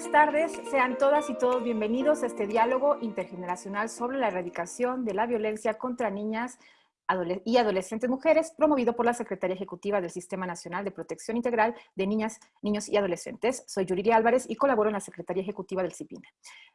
buenas tardes. Sean todas y todos bienvenidos a este diálogo intergeneracional sobre la erradicación de la violencia contra niñas y adolescentes mujeres, promovido por la Secretaría Ejecutiva del Sistema Nacional de Protección Integral de Niñas, Niños y Adolescentes. Soy Yuriria Álvarez y colaboro en la Secretaría Ejecutiva del CIPINA.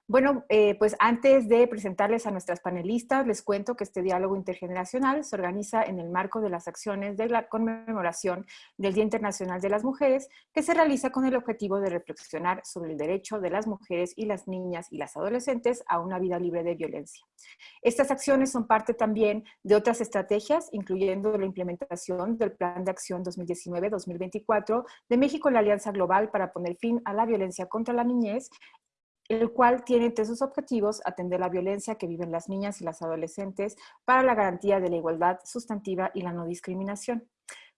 Bueno, eh, pues antes de presentarles a nuestras panelistas, les cuento que este diálogo intergeneracional se organiza en el marco de las acciones de la conmemoración del Día Internacional de las Mujeres, que se realiza con el objetivo de reflexionar sobre el derecho de las mujeres y las niñas y las adolescentes a una vida libre de violencia. Estas acciones son parte también de otras estrategias estrategias, incluyendo la implementación del Plan de Acción 2019-2024 de México la Alianza Global para poner fin a la violencia contra la niñez, el cual tiene entre sus objetivos atender la violencia que viven las niñas y las adolescentes para la garantía de la igualdad sustantiva y la no discriminación.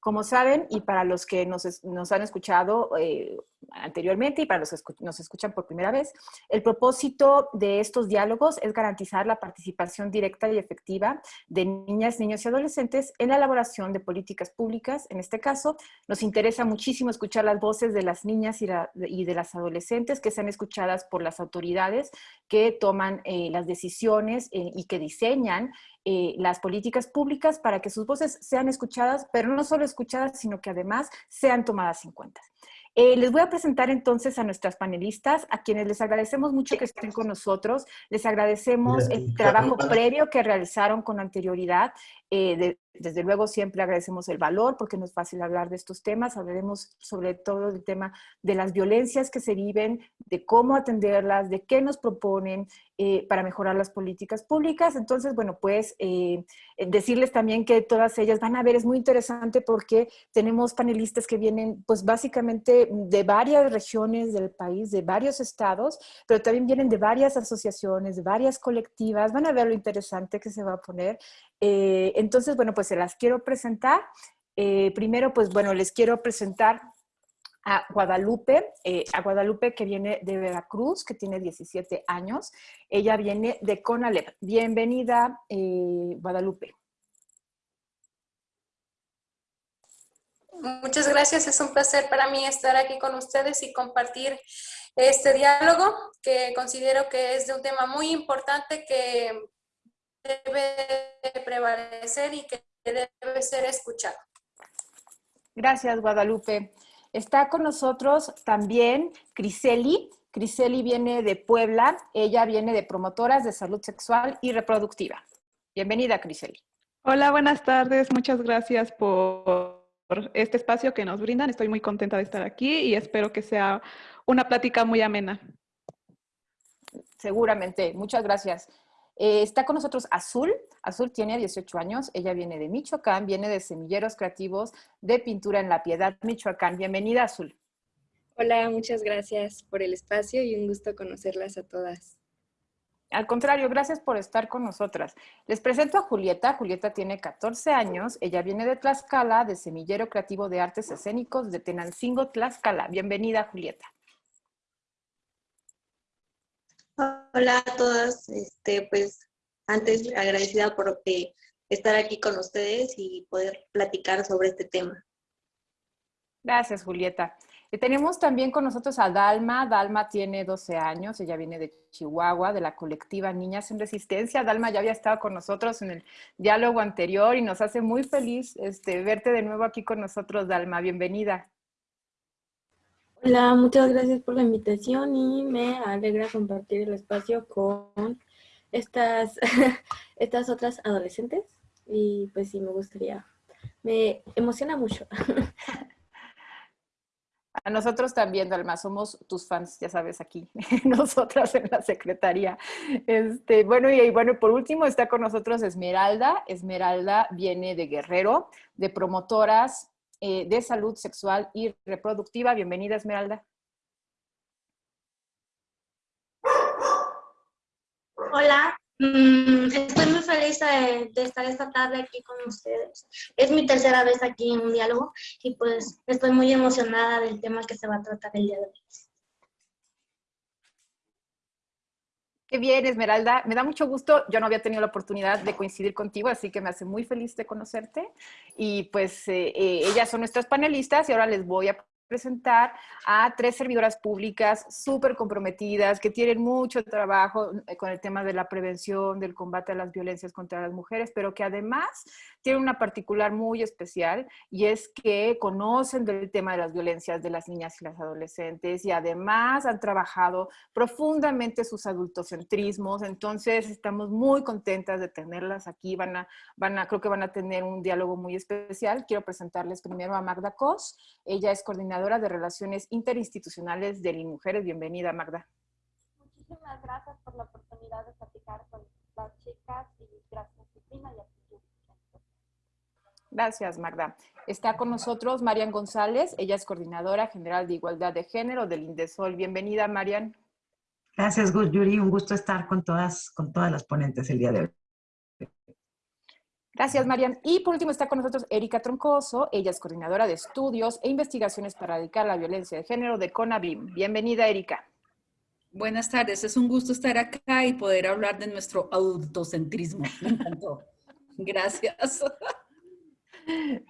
Como saben, y para los que nos, han escuchado eh, anteriormente y para los que nos escuchan por primera vez, el propósito de estos diálogos es garantizar la participación directa y efectiva de niñas, niños y adolescentes en la elaboración de políticas públicas. En este caso, nos interesa muchísimo escuchar las voces de las niñas y, de las adolescentes que sean escuchadas por las autoridades que toman eh, las decisiones eh, y que diseñan eh, las políticas públicas para que sus voces sean escuchadas, pero no solo escuchadas, sino que además sean tomadas en cuenta. Eh, les voy a presentar entonces a nuestras panelistas, a quienes les agradecemos mucho que estén con nosotros. Les agradecemos el trabajo previo que realizaron con anterioridad. Eh, desde luego siempre agradecemos el valor porque no es fácil hablar de estos temas. Hablaremos sobre todo del tema de las violencias que se viven, de cómo atenderlas, de qué nos proponen eh, para mejorar las políticas públicas. Entonces, bueno, pues decirles también que todas ellas van a ver, es muy interesante porque tenemos panelistas que vienen pues básicamente de varias regiones del país, de varios estados, pero también vienen de varias asociaciones, de varias colectivas. Van a ver lo interesante que se va a poner. Eh, entonces, bueno, pues se las quiero presentar. Eh, primero, pues bueno, les quiero presentar a Guadalupe, eh, a Guadalupe que viene de Veracruz, que tiene 17 años. Ella viene de Conalep. Bienvenida, Guadalupe. Muchas gracias, es un placer para mí estar aquí con ustedes y compartir este diálogo que considero que es de un tema muy importante que debe prevalecer y que debe ser escuchado. Gracias, Guadalupe. Está con nosotros también Criseli. Criseli viene de Puebla. Ella viene de promotoras de salud sexual y reproductiva. Bienvenida, Criseli. Hola, buenas tardes. Muchas gracias por por este espacio que nos brindan. Estoy muy contenta de estar aquí y espero que sea una plática muy amena. Seguramente, muchas gracias. Eh, está con nosotros Azul. Azul tiene 18 años, ella viene de Michoacán, viene de Semilleros Creativos de Pintura en la Piedad, Michoacán. Bienvenida, Azul. Hola, muchas gracias por el espacio y un gusto conocerlas a todas. Al contrario, gracias por estar con nosotras. Les presento a Julieta. Julieta tiene 14 años. Ella viene de Tlaxcala, de Semillero Creativo de Artes Escénicos de Tenancingo, Tlaxcala. Bienvenida, Julieta. Hola a todas. Este, pues, antes agradecida por estar aquí con ustedes y poder platicar sobre este tema. Gracias, Julieta. Y tenemos también con nosotros a Dalma. Dalma tiene 12 años, ella viene de Chihuahua, de la colectiva Niñas en Resistencia. Dalma ya había estado con nosotros en el diálogo anterior y nos hace muy feliz este, verte de nuevo aquí con nosotros, Dalma. Bienvenida. Hola, muchas gracias por la invitación y me alegra compartir el espacio con estas, estas otras adolescentes y pues sí, me gustaría, me emociona mucho. A nosotros también, Dalma, somos tus fans, ya sabes, aquí, nosotras en la secretaría. Este, bueno, y, bueno, por último está con nosotros Esmeralda. Esmeralda viene de Guerrero, de promotoras eh, de salud sexual y reproductiva. Bienvenida, Esmeralda. Hola, Mm, estoy muy feliz de, estar esta tarde aquí con ustedes. Es mi tercera vez aquí en un diálogo y pues estoy muy emocionada del tema que se va a tratar el día de hoy. Qué bien, Esmeralda. Me da mucho gusto. Yo no había tenido la oportunidad de coincidir contigo, así que me hace muy feliz de conocerte. Y pues eh, eh, ellas son nuestras panelistas y ahora les voy a presentar a tres servidoras públicas súper comprometidas, que tienen mucho trabajo eh, con el tema de la prevención, del combate a las violencias contra las mujeres, pero que además tienen una particular muy especial y es que conocen del tema de las violencias de las niñas y las adolescentes y además han trabajado profundamente sus adultocentrismos. Entonces, estamos muy contentas de tenerlas aquí. Van a, van a, creo que van a tener un diálogo muy especial. Quiero presentarles primero a Magda Cos. Ella es coordinadora de Relaciones Interinstitucionales de Mujeres. Bienvenida, Magda. Muchísimas gracias por la oportunidad de platicar con las chicas y gracias, Cristina, y a Gracias, Magda. Está con nosotros Marian González. Ella es coordinadora general de Igualdad de Género del INDESOL. Bienvenida, Marian. Gracias, Yuri. Un gusto estar con todas, con todas las ponentes el día de hoy. Gracias, Marian. Y por último está con nosotros Erika Troncoso. Ella es coordinadora de estudios e investigaciones para erradicar la violencia de género de CONABIM. Bienvenida, Erika. Buenas tardes. Es un gusto estar acá y poder hablar de nuestro autocentrismo. Me encantó. Gracias.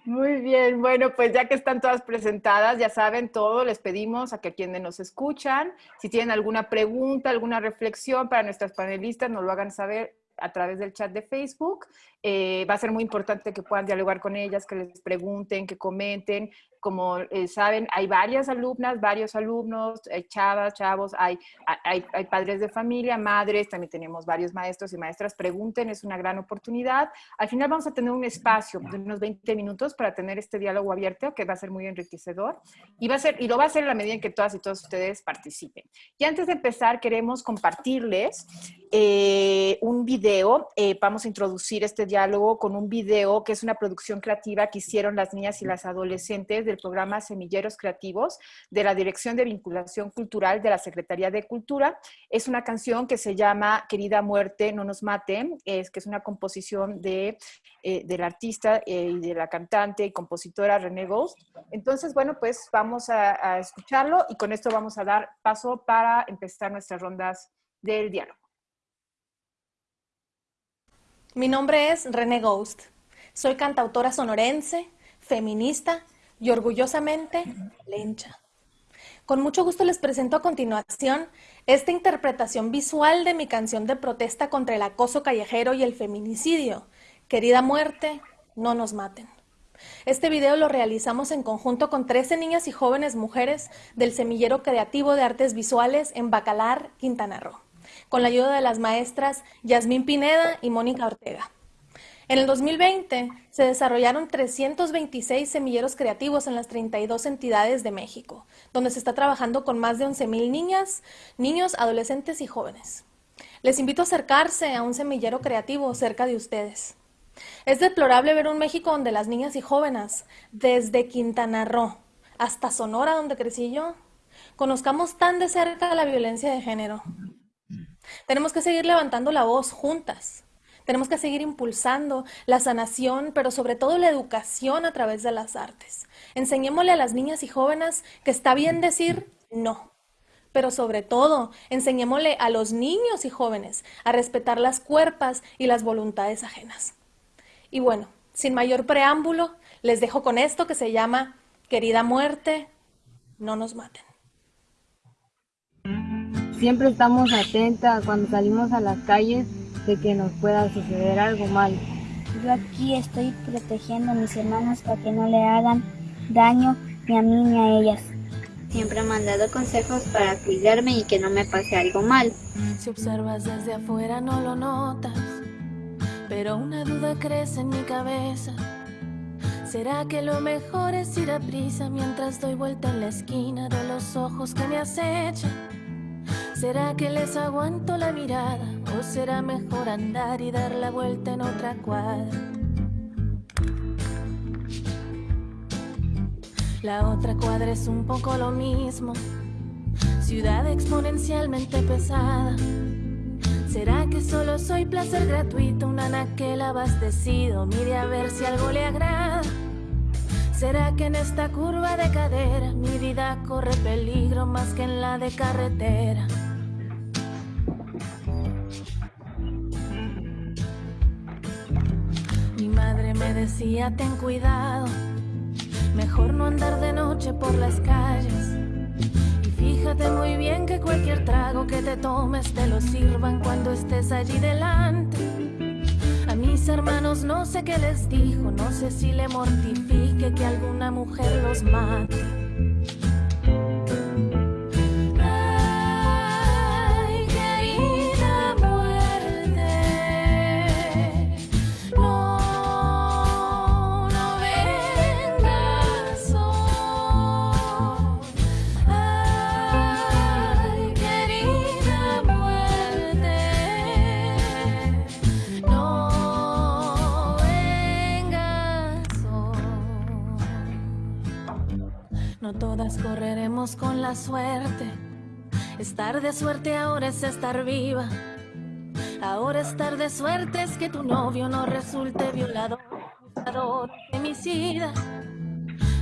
Muy bien, bueno, pues ya que están todas presentadas, ya saben todo, les pedimos a que quienes nos escuchan, si tienen alguna pregunta, alguna reflexión para nuestras panelistas, nos lo hagan saber a través del chat de Facebook. Eh, va a ser muy importante que puedan dialogar con ellas, que les pregunten, que comenten. Como eh, saben, hay varias alumnas, varios alumnos, hay chavas, chavos, hay, hay, hay, padres de familia, madres, también tenemos varios maestros y maestras. Pregunten, es una gran oportunidad. Al final vamos a tener un espacio de unos 20 minutos para tener este diálogo abierto que va a ser muy enriquecedor y, va a ser, y lo va a hacer en la medida en que todas y todos ustedes participen. Y antes de empezar, queremos compartirles eh, un video. vamos a introducir este diálogo con un video que es una producción creativa que hicieron las niñas y las adolescentes del programa Semilleros Creativos de la Dirección de Vinculación Cultural de la Secretaría de Cultura. Es una canción que se llama Querida Muerte, no nos maten, es que es una composición de, eh, del artista eh, y de la cantante y compositora René Ghost. Entonces, bueno, pues vamos a, a escucharlo y con esto vamos a dar paso para empezar nuestras rondas del diálogo. Mi nombre es René Ghost. Soy cantautora sonorense, feminista y orgullosamente lencha. Con mucho gusto les presento a continuación esta interpretación visual de mi canción de protesta contra el acoso callejero y el feminicidio. Querida muerte, no nos maten. Este video lo realizamos en conjunto con 13 niñas y jóvenes mujeres del Semillero Creativo de Artes Visuales en Bacalar, Quintana Roo con la ayuda de las maestras Yasmín Pineda y Mónica Ortega. En el 2020 se desarrollaron 326 semilleros creativos en las 32 entidades de México, donde se está trabajando con más de 11.000 niñas, niños, adolescentes y jóvenes. Les invito a acercarse a un semillero creativo cerca de ustedes. Es deplorable ver un México donde las niñas y jóvenes, desde Quintana Roo hasta Sonora, donde crecí yo, conozcamos tan de cerca la violencia de género. Tenemos que seguir levantando la voz juntas. Tenemos que seguir impulsando la sanación, pero sobre todo la educación a través de las artes. Enseñémosle a las niñas y jóvenes que está bien decir no, pero sobre todo enseñémosle a los niños y jóvenes a respetar las cuerpas y las voluntades ajenas. Y bueno, sin mayor preámbulo, les dejo con esto que se llama Querida muerte, no nos maten. Siempre estamos atentas cuando salimos a las calles de que nos pueda suceder algo mal. Yo aquí estoy protegiendo a mis hermanas para que no le hagan daño ni a mí ni a ellas. Siempre me han dado consejos para cuidarme y que no me pase algo mal. Si observas desde afuera no lo notas, pero una duda crece en mi cabeza. ¿Será que lo mejor es ir a prisa mientras doy vuelta en la esquina de los ojos que me acechan? ¿Será que les aguanto la mirada o será mejor andar y dar la vuelta en otra cuadra? La otra cuadra es un poco lo mismo, ciudad exponencialmente pesada. ¿Será que solo soy placer gratuito, un anaquel abastecido? Mire a ver si algo le agrada. ¿Será que en esta curva de cadera mi vida corre peligro más que en la de carretera? Mi madre me decía ten cuidado, Mejor no andar de noche por las calles. Y fíjate muy bien que cualquier trago que te tomes te lo sirvan cuando estés allí delante. Mis hermanos no sé qué les dijo, no sé si le mortifique que alguna mujer los mate. No todas correremos con la suerte. Estar de suerte ahora es estar viva. Ahora estar de suerte es que tu novio no resulte violador, femicida.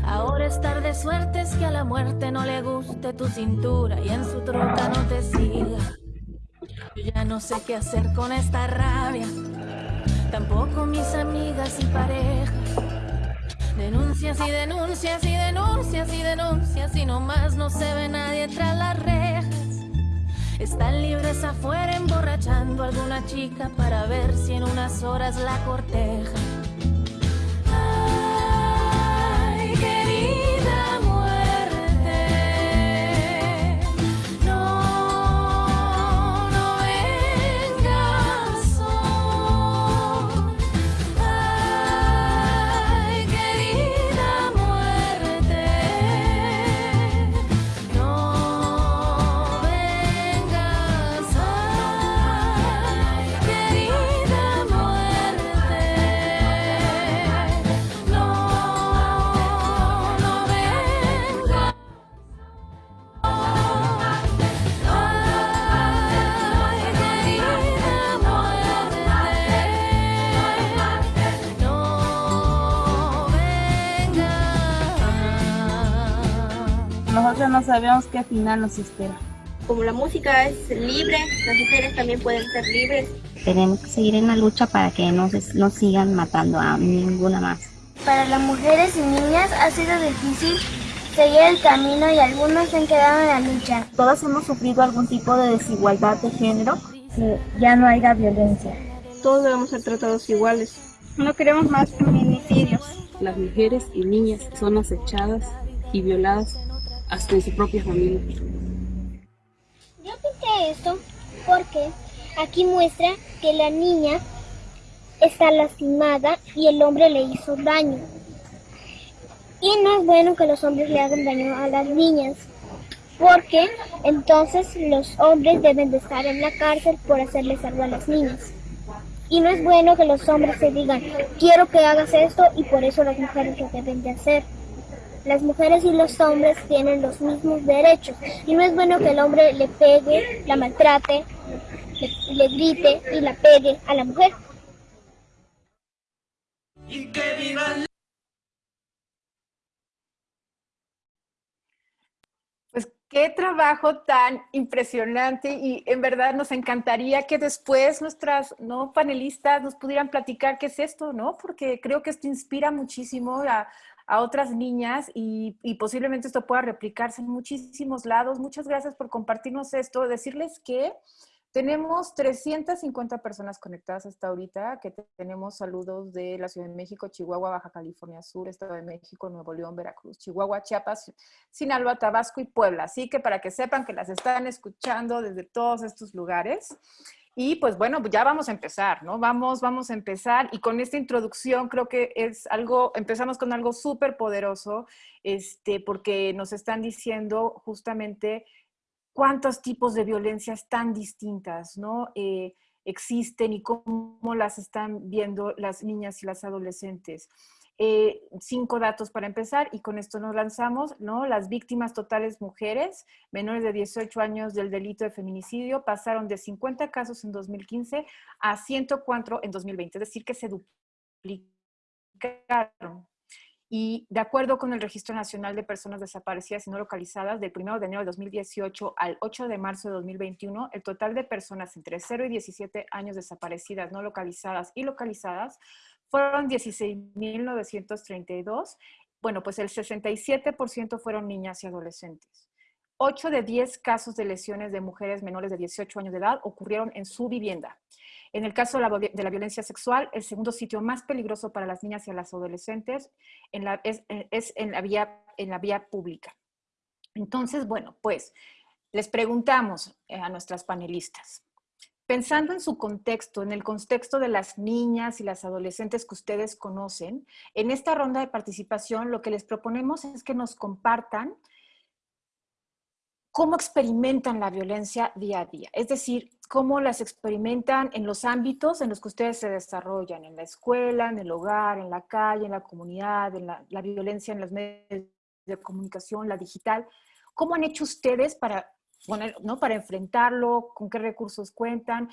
Ahora estar de suerte es que a la muerte no le guste tu cintura y en su troca no te siga. Yo ya no sé qué hacer con esta rabia. Tampoco mis amigas y parejas. Denuncias y denuncias y denuncias y denuncias y nomás no se ve nadie tras las rejas. Están libres afuera emborrachando a alguna chica para ver si en unas horas la corteja. Nosotros no sabemos qué final nos espera. Como la música es libre, las mujeres también pueden ser libres. Tenemos que seguir en la lucha para que no, se, no sigan matando a ninguna más. Para las mujeres y niñas ha sido difícil seguir el camino y algunos se han quedado en la lucha. Todas hemos sufrido algún tipo de desigualdad de género. Que ya no haya violencia. Todos debemos ser tratados iguales. No queremos más feminicidios. Las mujeres y niñas son acechadas y violadas hasta en su propia familia. Yo pinté esto porque aquí muestra que la niña está lastimada y el hombre le hizo daño. Y no es bueno que los hombres le hagan daño a las niñas, porque entonces los hombres deben de estar en la cárcel por hacerles algo a las niñas. Y no es bueno que los hombres se digan, quiero que hagas esto y por eso las mujeres lo deben de hacer. Las mujeres y los hombres tienen los mismos derechos y no es bueno que el hombre le pegue, la maltrate, le, le grite y la pegue a la mujer. Y que vivan Pues qué trabajo tan impresionante y en verdad nos encantaría que después nuestras ¿no? panelistas nos pudieran platicar qué es esto, ¿no? Porque creo que esto inspira muchísimo a, a otras niñas y, posiblemente esto pueda replicarse en muchísimos lados. Muchas gracias por compartirnos esto. Decirles que tenemos 350 personas conectadas hasta ahorita, que tenemos saludos de la Ciudad de México, Chihuahua, Baja California Sur, Estado de México, Nuevo León, Veracruz, Chihuahua, Chiapas, Sinaloa, Tabasco y Puebla. Así que para que sepan que las están escuchando desde todos estos lugares. Y pues bueno, ya vamos a empezar, ¿no? Vamos, vamos a empezar. Y con esta introducción creo que es algo, empezamos con algo súper poderoso, este, porque nos están diciendo justamente cuántos tipos de violencias tan distintas, ¿no? Eh, existen y cómo las están viendo las niñas y las adolescentes. Eh, cinco datos para empezar y con esto nos lanzamos, ¿no? Las víctimas totales mujeres menores de 18 años del delito de feminicidio pasaron de 50 casos en 2015 a 104 en 2020, es decir, que se duplicaron. Y de acuerdo con el Registro Nacional de Personas Desaparecidas y No Localizadas, del 1 de enero de 2018 al 8 de marzo de 2021, el total de personas entre 0 y 17 años desaparecidas, no localizadas y localizadas fueron 16.932. bueno, pues el 67% fueron niñas y adolescentes. 8 de 10 casos de lesiones de mujeres menores de 18 años de edad ocurrieron en su vivienda. En el caso de la, violencia sexual, el segundo sitio más peligroso para las niñas y las adolescentes es, en, la vía, en la vía pública. Entonces, bueno, pues les preguntamos eh, a nuestras panelistas, pensando en su contexto, en el contexto de las niñas y las adolescentes que ustedes conocen, en esta ronda de participación lo que les proponemos es que nos compartan cómo experimentan la violencia día a día, es decir, cómo las experimentan en los ámbitos en los que ustedes se desarrollan, en la escuela, en el hogar, en la calle, en la comunidad, en la, violencia en los medios de comunicación, la digital. ¿Cómo han hecho ustedes para, ¿no? para enfrentarlo? ¿Con qué recursos cuentan?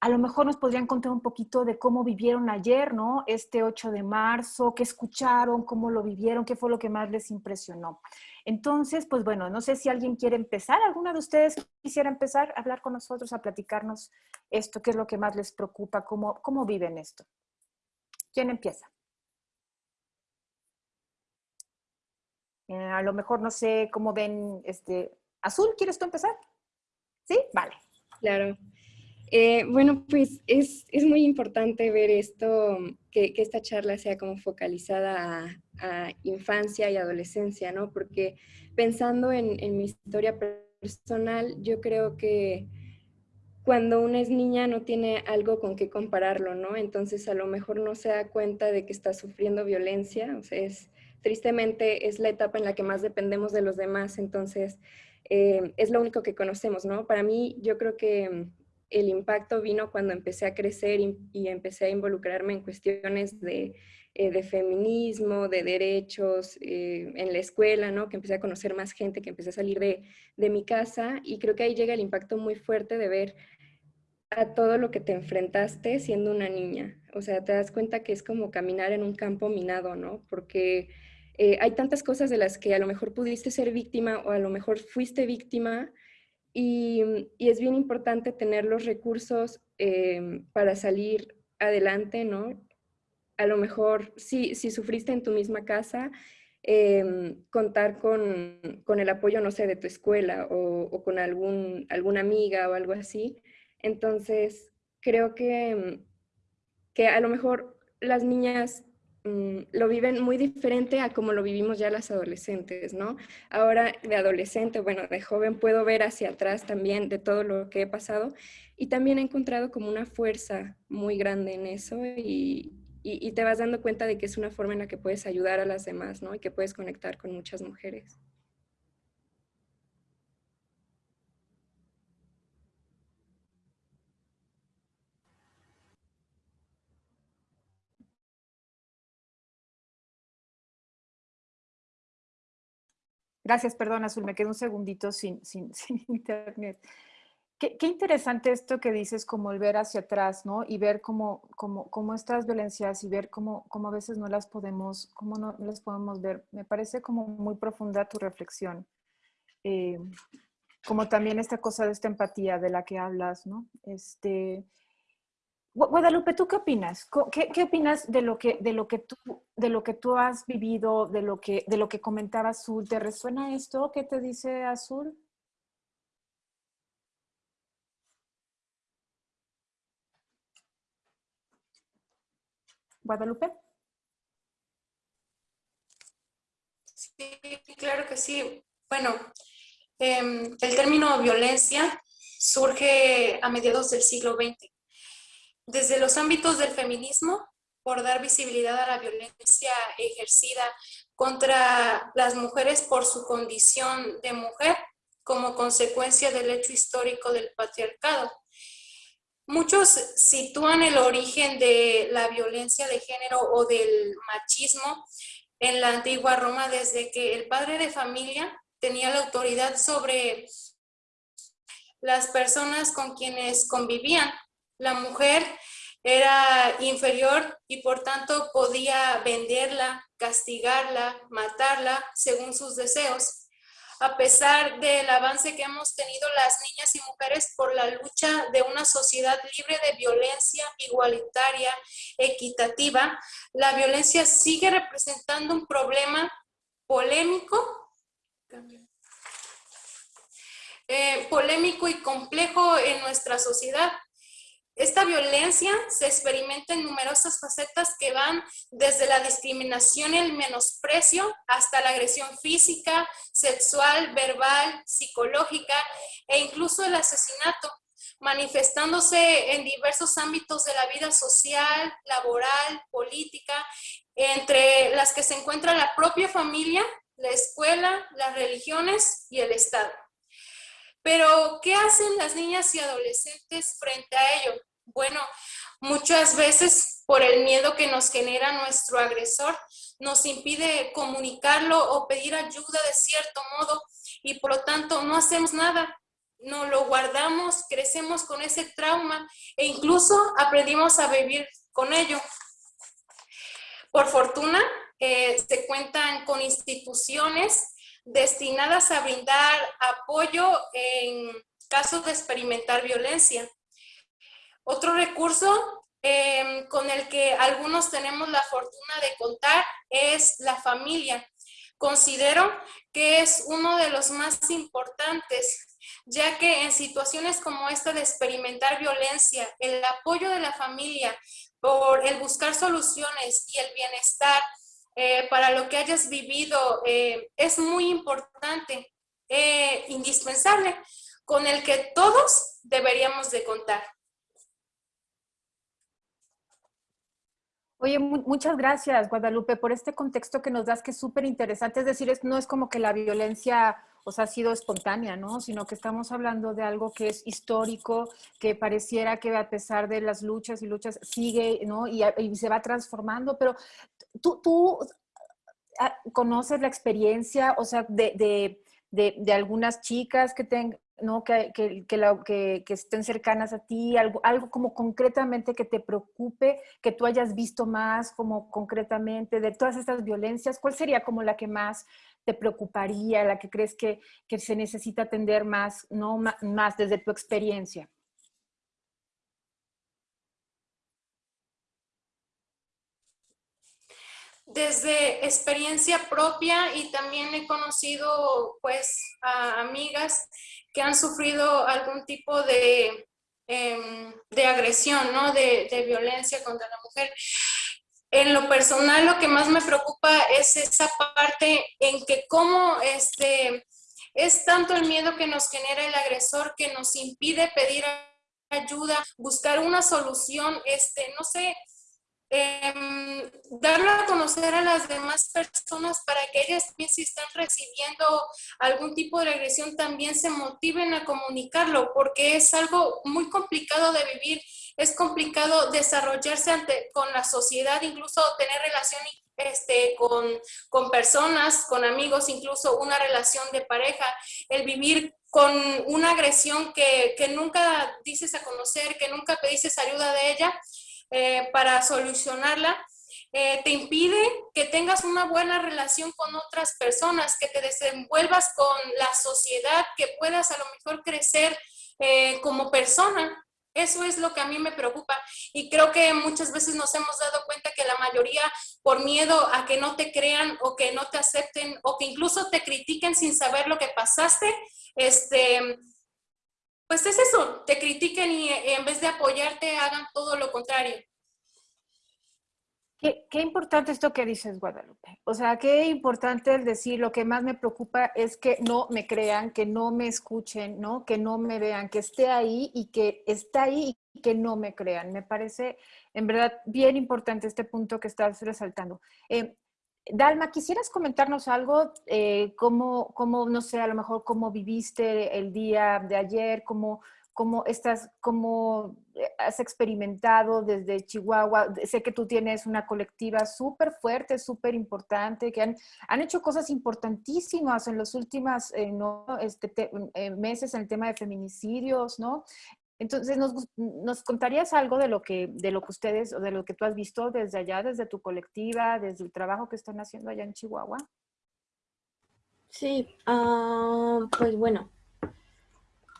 A lo mejor nos podrían contar un poquito de cómo vivieron ayer, ¿no? Este 8 de marzo, qué escucharon, cómo lo vivieron, qué fue lo que más les impresionó. Entonces, pues bueno, no sé si alguien quiere empezar, alguna de ustedes quisiera empezar a hablar con nosotros, a platicarnos esto, qué es lo que más les preocupa, cómo, cómo viven esto. ¿Quién empieza? Eh, a lo mejor no sé cómo ven, este, Azul, ¿quieres tú empezar? ¿Sí? Vale. Claro. Eh, bueno, pues es, muy importante ver esto, que, esta charla sea como focalizada a, infancia y adolescencia, ¿no? Porque pensando en, mi historia personal, yo creo que cuando una es niña no tiene algo con qué compararlo, ¿no? Entonces a lo mejor no se da cuenta de que está sufriendo violencia, o sea, es, tristemente es la etapa en la que más dependemos de los demás, entonces eh, es lo único que conocemos, ¿no? Para mí yo creo que el impacto vino cuando empecé a crecer y, empecé a involucrarme en cuestiones de, eh, feminismo, de derechos eh, en la escuela, ¿no? que empecé a conocer más gente, que empecé a salir de, mi casa y creo que ahí llega el impacto muy fuerte de ver a todo lo que te enfrentaste siendo una niña. O sea, te das cuenta que es como caminar en un campo minado, ¿no? Porque eh, hay tantas cosas de las que a lo mejor pudiste ser víctima o a lo mejor fuiste víctima y, es bien importante tener los recursos em, para salir adelante, ¿no? A lo mejor, si, sufriste en tu misma casa, em, contar con, con, el apoyo, no sé, de tu escuela o, o, con algún, alguna amiga o algo así. Entonces, creo que, que a lo mejor las niñas Mm, lo viven muy diferente a como lo vivimos ya las adolescentes, ¿no? Ahora de adolescente, bueno, de joven puedo ver hacia atrás también de todo lo que he pasado y también he encontrado como una fuerza muy grande en eso y, y te vas dando cuenta de que es una forma en la que puedes ayudar a las demás, ¿no? Y que puedes conectar con muchas mujeres. Gracias, perdón, Azul, me quedo un segundito sin, sin, internet. Qué, interesante esto que dices, como el ver hacia atrás, ¿no? Y ver cómo, cómo, cómo estas violencias y ver cómo, cómo, a veces no las podemos, cómo no, las podemos ver. Me parece como muy profunda tu reflexión. Eh, como también esta cosa de esta empatía de la que hablas, ¿no? Este, Guadalupe, ¿tú qué opinas? ¿Qué, opinas de lo que, de lo que tú, de lo que tú has vivido, de lo que, de lo que comentaba Azul? ¿Te resuena esto? ¿Qué te dice Azul? Guadalupe. Sí, claro que sí. Bueno, em, el término violencia surge a mediados del siglo XX desde los ámbitos del feminismo, por dar visibilidad a la violencia ejercida contra las mujeres por su condición de mujer como consecuencia del hecho histórico del patriarcado. Muchos sitúan el origen de la violencia de género o del machismo en la antigua Roma desde que el padre de familia tenía la autoridad sobre las personas con quienes convivían la mujer era inferior y por tanto podía venderla, castigarla, matarla según sus deseos. A pesar del avance que hemos tenido las niñas y mujeres por la lucha de una sociedad libre de violencia, igualitaria, equitativa, la violencia sigue representando un problema polémico, eh, polémico y complejo en nuestra sociedad. Esta violencia se experimenta en numerosas facetas que van desde la discriminación y el menosprecio hasta la agresión física, sexual, verbal, psicológica e incluso el asesinato, manifestándose en diversos ámbitos de la vida social, laboral, política, entre las que se encuentra la propia familia, la escuela, las religiones y el Estado. Pero, ¿qué hacen las niñas y adolescentes frente a ello? Bueno, muchas veces por el miedo que nos genera nuestro agresor, nos impide comunicarlo o pedir ayuda de cierto modo y por lo tanto no hacemos nada. No lo guardamos, crecemos con ese trauma e incluso aprendimos a vivir con ello. Por fortuna, eh, se cuentan con instituciones destinadas a brindar apoyo en casos de experimentar violencia. Otro recurso em, con el que algunos tenemos la fortuna de contar es la familia. Considero que es uno de los más importantes, ya que en situaciones como esta de experimentar violencia, el apoyo de la familia por el buscar soluciones y el bienestar eh, para lo que hayas vivido eh, es muy importante, eh, indispensable, con el que todos deberíamos de contar. Oye, muchas gracias, Guadalupe, por este contexto que nos das, que es súper interesante. Es decir, no es como que la violencia sea, ha sido espontánea, ¿no? Sino que estamos hablando de algo que es histórico, que pareciera que a pesar de las luchas y luchas sigue, ¿no? Y, se va transformando, pero tú, tú ah, conoces la experiencia, o sea, de, de, de algunas chicas que, ten, ¿no? Que, que, que, estén cercanas a ti, algo, algo como concretamente que te preocupe, que tú hayas visto más como concretamente de todas estas violencias, ¿cuál sería como la que más te preocuparía, la que crees que, que se necesita atender más, ¿no? más desde tu experiencia? desde experiencia propia y también he conocido pues a amigas que han sufrido algún tipo de, em, de agresión, ¿no? De, de, violencia contra la mujer. En lo personal lo que más me preocupa es esa parte en que cómo este, es tanto el miedo que nos genera el agresor que nos impide pedir ayuda, buscar una solución, este, no sé, eh, darlo a conocer a las demás personas para que ellas también si están recibiendo algún tipo de agresión también se motiven a comunicarlo porque es algo muy complicado de vivir, es complicado desarrollarse con la sociedad, incluso tener relación este, con, con personas, con amigos, incluso una relación de pareja, el vivir con una agresión que, que nunca dices a conocer, que nunca pediste ayuda de ella, eh, para solucionarla, eh, te impide que tengas una buena relación con otras personas, que te desenvuelvas con la sociedad, que puedas a lo mejor crecer eh, como persona. Eso es lo que a mí me preocupa y creo que muchas veces nos hemos dado cuenta que la mayoría por miedo a que no te crean o que no te acepten o que incluso te critiquen sin saber lo que pasaste, este, pues es eso, te critiquen y eh, en vez de apoyarte hagan todo lo contrario. Qué, importante esto que dices, Guadalupe. O sea, qué importante es decir, lo que más me preocupa es que no me crean, que no me escuchen, ¿no? Que no me vean, que esté ahí y que está ahí y que no me crean. Me parece, en verdad, bien importante este punto que estás resaltando. Eh, Dalma, ¿quisieras comentarnos algo? Eh, cómo, cómo, no sé, a lo mejor cómo viviste el día de ayer, cómo, cómo, estás, cómo eh, has experimentado desde Chihuahua. Sé que tú tienes una colectiva súper fuerte, súper importante, que han, han, hecho cosas importantísimas en los últimos eh, ¿no? este, meses en el tema de feminicidios, ¿no? Entonces, ¿nos, contarías algo de lo, que, de lo que ustedes o de lo que tú has visto desde allá, desde tu colectiva, desde el trabajo que están haciendo allá en Chihuahua? Sí, ah, pues bueno,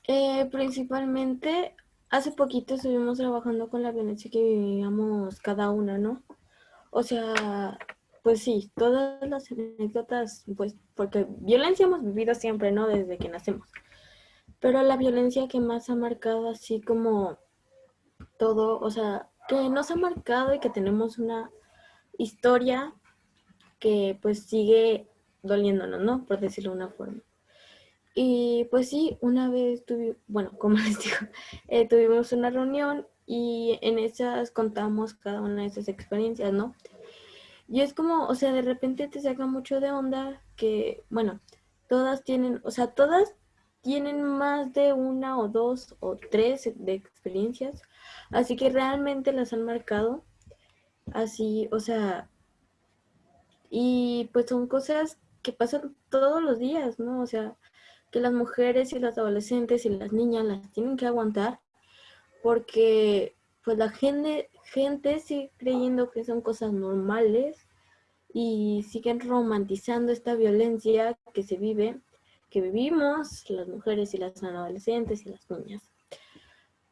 eh, principalmente hace poquito estuvimos trabajando con la violencia que vivíamos cada una, ¿no? O sea, pues sí, todas las anécdotas, pues, porque violencia hemos vivido siempre, ¿no? Desde que nacemos. Pero la violencia que más ha marcado así como todo, o sea, que nos ha marcado y que tenemos una historia que pues sigue doliéndonos, ¿no? Por decirlo de una forma. Y pues sí, una vez tuvimos, bueno, como les digo, eh, tuvimos una reunión y en esas contamos cada una de esas experiencias, ¿no? Y es como, o sea, de repente te saca mucho de onda que, bueno, todas tienen, o sea, todas tienen más de una o dos o tres de experiencias, así que realmente las han marcado así, o sea, y pues son cosas que pasan todos los días, ¿no? O sea, que las mujeres y las adolescentes y las niñas las tienen que aguantar porque pues la gente, gente sigue creyendo que son cosas normales y siguen romantizando esta violencia que se vive, que vivimos las mujeres y las adolescentes y las niñas.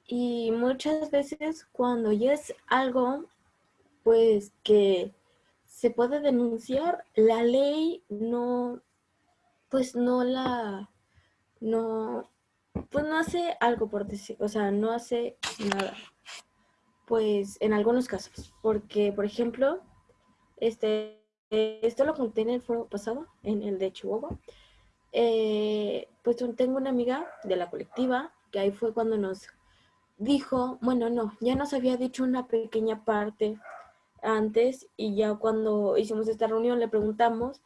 Y muchas veces cuando ya es algo, pues que se puede denunciar, la ley no, pues no la, no, pues no hace algo por decir, o sea, no hace nada. Pues en algunos casos, porque por ejemplo, este, esto lo conté en el foro pasado, en el de Chihuahua, eh, pues tengo una amiga de la colectiva, que ahí fue cuando nos dijo, bueno, no, ya nos había dicho una pequeña parte antes y ya cuando hicimos esta reunión le preguntamos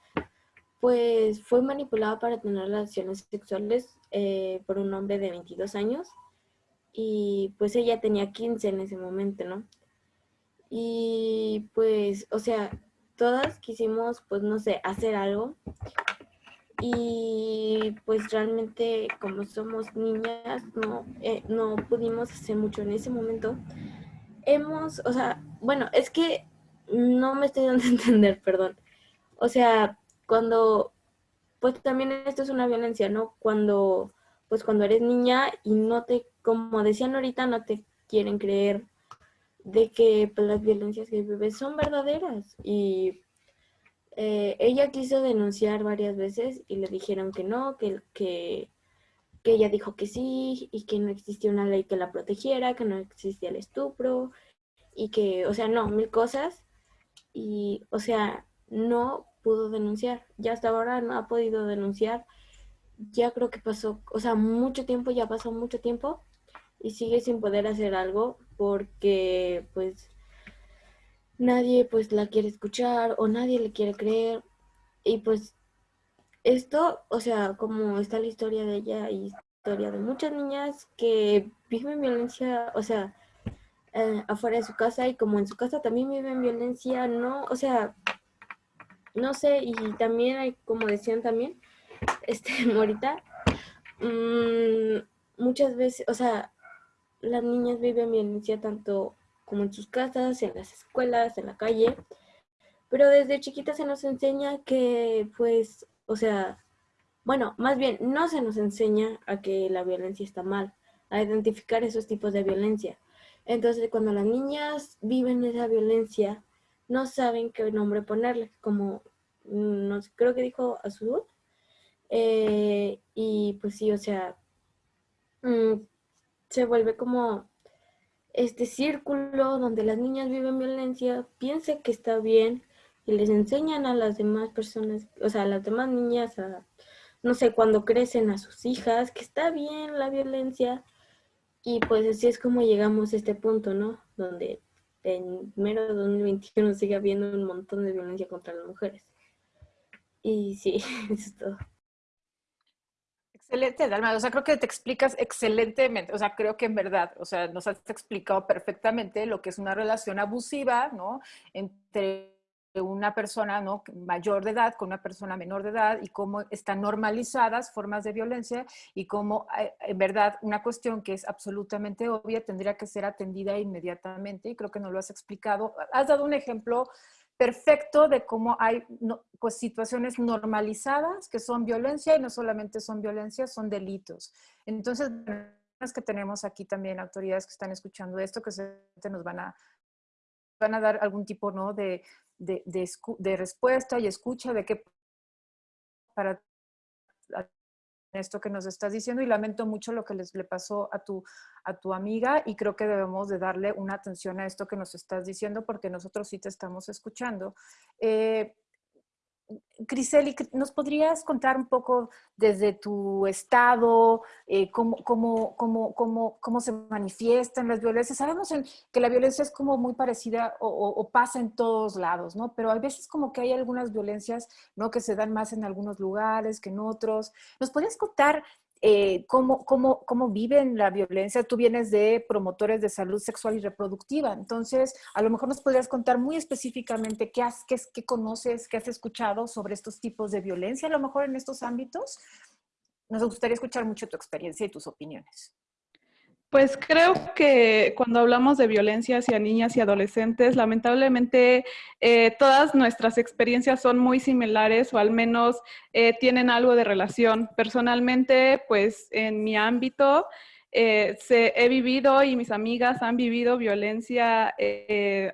pues fue manipulada para tener relaciones sexuales eh, por un hombre de 22 años y pues ella tenía 15 en ese momento, ¿no? Y pues, o sea, todas quisimos, pues no sé, hacer algo y pues realmente como somos niñas no, eh, no pudimos hacer mucho en ese momento. Hemos, o sea, bueno, es que no me estoy dando a entender, perdón. O sea, cuando, pues también esto es una violencia, ¿no? Cuando, pues cuando eres niña y no te, como decían ahorita, no te quieren creer de que pues, las violencias que vives son verdaderas. Y eh, ella quiso denunciar varias veces y le dijeron que no, que, que, que ella dijo que sí y que no existía una ley que la protegiera, que no existía el estupro y que, o sea, no, mil cosas. Y, o sea, no pudo denunciar. Ya hasta ahora no ha podido denunciar. Ya creo que pasó, o sea, mucho tiempo, ya pasó mucho tiempo y sigue sin poder hacer algo porque pues nadie pues la quiere escuchar o nadie le quiere creer y pues esto, o sea, como está la historia de ella y historia de muchas niñas que viven violencia, o sea, eh, afuera de su casa y como en su casa también viven violencia, no, o sea, no sé, y también hay, como decían también, este, Morita, mmm, muchas veces, o sea, las niñas viven violencia tanto como en sus casas, en las escuelas, en la calle, pero desde chiquitas se nos enseña que, pues, o sea, bueno, más bien, no se nos enseña a que la violencia está mal, a identificar esos tipos de violencia. Entonces, cuando las niñas viven esa violencia, no saben qué nombre ponerle, como, mm, no creo que dijo Azul. Eh, y pues sí, o sea, mm, se vuelve como este círculo donde las niñas viven violencia, piensan que está bien y les enseñan a las demás personas, o sea, a las demás niñas, a, no sé, cuando crecen a sus hijas, que está bien la violencia. Y pues así es como llegamos a este punto, ¿no? Donde en mero 2021 sigue habiendo un montón de violencia contra las mujeres. Y sí, eso es todo. Excelente, Dalma. O sea, creo que te explicas excelentemente. O sea, creo que en verdad, o sea, nos has explicado perfectamente lo que es una relación abusiva, ¿no? Entre una persona ¿no? mayor de edad con una persona menor de edad y cómo están normalizadas formas de violencia y cómo, eh, en verdad, una cuestión que es absolutamente obvia tendría que ser atendida inmediatamente y creo que no lo has explicado. Has dado un ejemplo perfecto de cómo hay pues, situaciones normalizadas que son violencia y no solamente son violencia, son delitos. Entonces, que tenemos aquí también autoridades que están escuchando esto, que se nos van a van a dar algún tipo ¿no? de, de, de, respuesta y escucha de qué para esto que nos estás diciendo y lamento mucho lo que les, le pasó a tu, a tu amiga y creo que debemos de darle una atención a esto que nos estás diciendo porque nosotros sí te estamos escuchando. Eh, Criseli, ¿nos podrías contar un poco desde tu estado, eh, cómo, cómo, cómo, cómo, se manifiestan las violencias? Sabemos que la violencia es como muy parecida o, o, pasa en todos lados, ¿no? Pero hay veces como que hay algunas violencias, ¿no? Que se dan más en algunos lugares que en otros. ¿Nos podrías contar eh, cómo, cómo, cómo, viven la violencia. Tú vienes de promotores de salud sexual y reproductiva, entonces a lo mejor nos podrías contar muy específicamente qué, has, qué, qué conoces, qué has escuchado sobre estos tipos de violencia, a lo mejor en estos ámbitos. Nos gustaría escuchar mucho tu experiencia y tus opiniones. Pues creo que cuando hablamos de violencia hacia niñas y adolescentes, lamentablemente eh, todas nuestras experiencias son muy similares o al menos eh, tienen algo de relación. Personalmente, pues en mi ámbito, eh, he vivido y mis amigas han vivido violencia,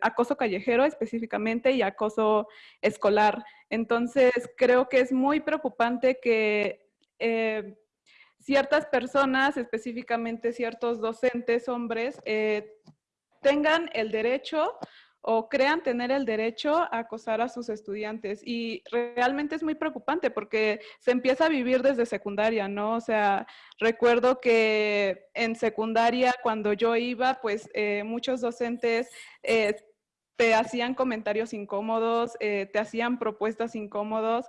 acoso callejero específicamente y acoso escolar. Entonces, creo que es muy preocupante que ciertas personas, específicamente ciertos docentes hombres, eh, tengan el derecho o crean tener el derecho a acosar a sus estudiantes. Y realmente es muy preocupante porque se empieza a vivir desde secundaria, ¿no? O sea, recuerdo que en secundaria, cuando yo iba, pues eh, muchos docentes eh, te hacían comentarios incómodos, te hacían propuestas incómodos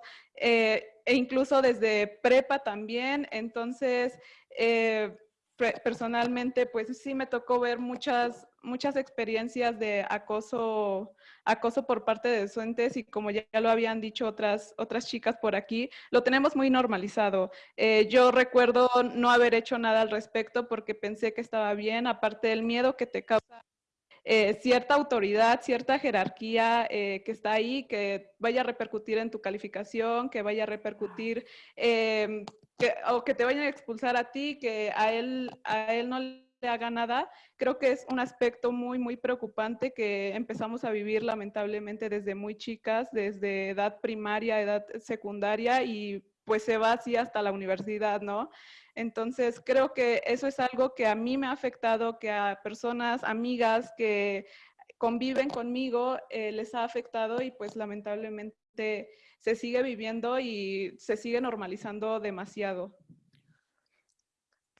e incluso desde prepa también. Entonces, eh, personalmente, pues sí me tocó ver muchas, muchas experiencias de acoso, acoso por parte de docentes y como ya, lo habían dicho otras, otras chicas por aquí, lo tenemos muy normalizado. Eh, yo recuerdo no haber hecho nada al respecto porque pensé que estaba bien, aparte del miedo que te causa eh, cierta autoridad, cierta jerarquía eh, que está ahí, que vaya a repercutir en tu calificación, que vaya a repercutir, em, o que te vayan a expulsar a ti, que a él, a él no le haga nada, creo que es un aspecto muy, muy preocupante que empezamos a vivir lamentablemente desde muy chicas, desde edad primaria, edad secundaria y pues se va así hasta la universidad, ¿no? Entonces, creo que eso es algo que a mí me ha afectado, que a personas, amigas que conviven conmigo eh, les ha afectado y pues lamentablemente se sigue viviendo y se sigue normalizando demasiado.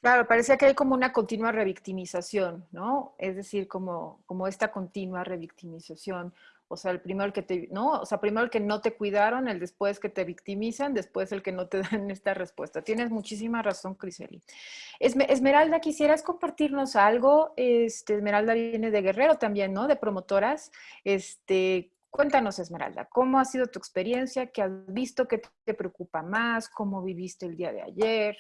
Claro, parece que hay como una continua revictimización, ¿no? Es decir, como, como esta continua revictimización. O sea, el primero que te, ¿no? O sea, primero el que no te cuidaron, el después que te victimizan, después el que no te dan esta respuesta. Tienes muchísima razón, Criseli. Esmeralda, ¿quisieras compartirnos algo? Este, Esmeralda viene de Guerrero también, ¿no? De promotoras. Este, cuéntanos, Esmeralda, ¿cómo ha sido tu experiencia? ¿Qué has visto? ¿Qué te preocupa más? ¿Cómo viviste el día de ayer?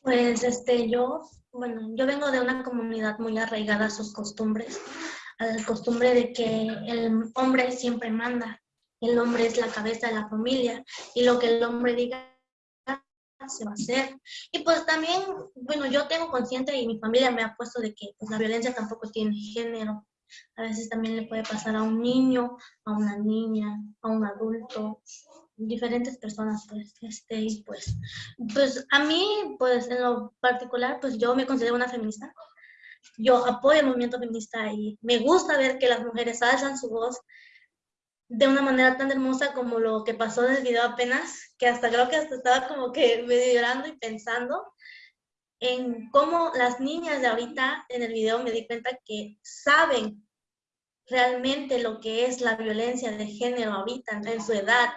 Pues, este, yo, bueno, yo vengo de una comunidad muy arraigada a sus costumbres a la costumbre de que el hombre siempre manda, el hombre es la cabeza de la familia y lo que el hombre diga se va a hacer. Y pues también, bueno, yo tengo consciente y mi familia me ha puesto de que pues, la violencia tampoco tiene género. A veces también le puede pasar a un niño, a una niña, a un adulto, diferentes personas, pues, este, y pues, pues a mí, pues en lo particular, pues yo me considero una feminista, yo apoyo el movimiento feminista y me gusta ver que las mujeres alzan su voz de una manera tan hermosa como lo que pasó en el video apenas, que hasta creo que hasta estaba como que medio llorando y pensando en cómo las niñas de ahorita en el video me di cuenta que saben realmente lo que es la violencia de género ahorita en su edad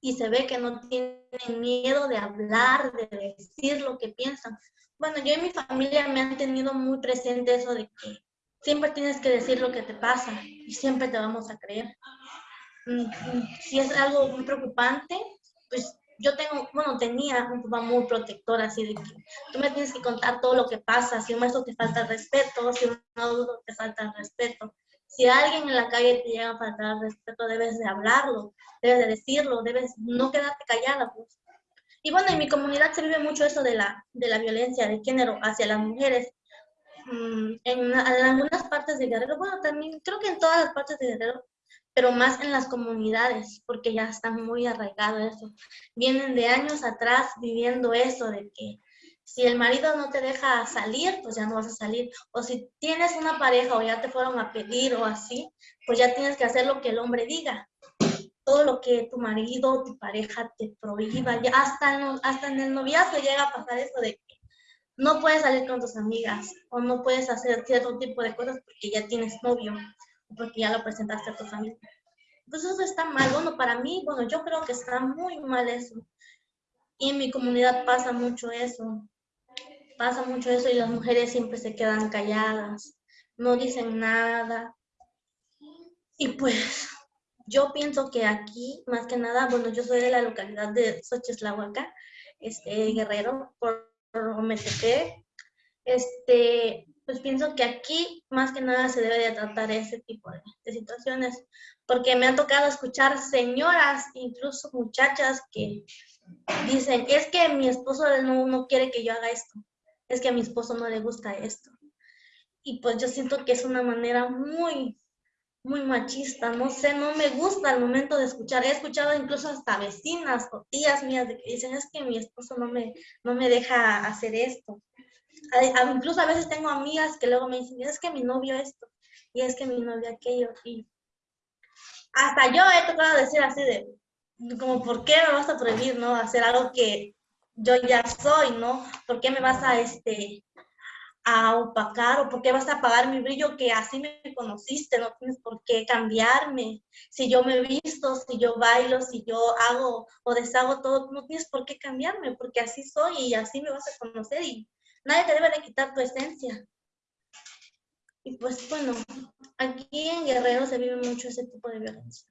y se ve que no tienen miedo de hablar, de decir lo que piensan. Bueno, yo y mi familia me han tenido muy presente eso de que siempre tienes que decir lo que te pasa y siempre te vamos a creer. Mm, mm, si es algo muy preocupante, pues yo tengo, bueno, tenía un papá muy protector, así de que tú me tienes que contar todo lo que pasa, si un maestro te falta respeto, si un adulto te falta respeto. Si alguien en la calle te llega a faltar respeto, debes de hablarlo, debes de decirlo, debes no quedarte callada, pues. Y bueno, en mi comunidad se vive mucho eso de la, de la violencia de género hacia las mujeres. mm, en, en algunas partes de Guerrero, bueno, también creo que en todas las partes de Guerrero, pero más en las comunidades, porque ya están muy arraigados eso. Vienen de años atrás viviendo eso, de que si el marido no te deja salir, pues ya no vas a salir. O si tienes una pareja o ya te fueron a pedir o así, pues ya tienes que hacer lo que el hombre diga. Todo lo que tu marido o tu pareja te prohíba. Ya hasta, en, hasta en el noviazgo llega a pasar eso de que no puedes salir con tus amigas o no puedes hacer cierto tipo de cosas porque ya tienes novio porque ya lo presentaste a tu familia. Entonces eso está mal. Bueno, para mí, bueno, yo creo que está muy mal eso. Y en mi comunidad pasa mucho eso. Pasa mucho eso y las mujeres siempre se quedan calladas, no dicen nada. Y pues yo pienso que aquí, más que nada, bueno, yo soy de la localidad de Xochislahuaca, este, Guerrero, por Ometepec. Este, pues pienso que aquí más que nada se debe de tratar ese tipo de, situaciones, porque me han tocado escuchar señoras, incluso muchachas que dicen, es que mi esposo no, no quiere que yo haga esto, es que a mi esposo no le gusta esto. Y pues yo siento que es una manera muy, muy machista, no sé, no me gusta al momento de escuchar. He escuchado incluso hasta vecinas o tías mías que dicen, es que mi esposo no me, no me deja hacer esto incluso a veces tengo amigas que luego me dicen, es que mi novio esto, y es que mi novio aquello, y hasta yo he tocado decir así de, como, ¿por qué me vas a prohibir, no? Hacer algo que yo ya soy, ¿no? ¿Por qué me vas a, este, a opacar o por qué vas a apagar mi brillo que así me conociste? No tienes por qué cambiarme. Si yo me visto, si yo bailo, si yo hago o deshago todo, no tienes por qué cambiarme porque así soy y así me vas a conocer y Nadie te debe de quitar tu esencia. Y pues bueno, aquí en Guerrero se vive mucho ese tipo de violencia.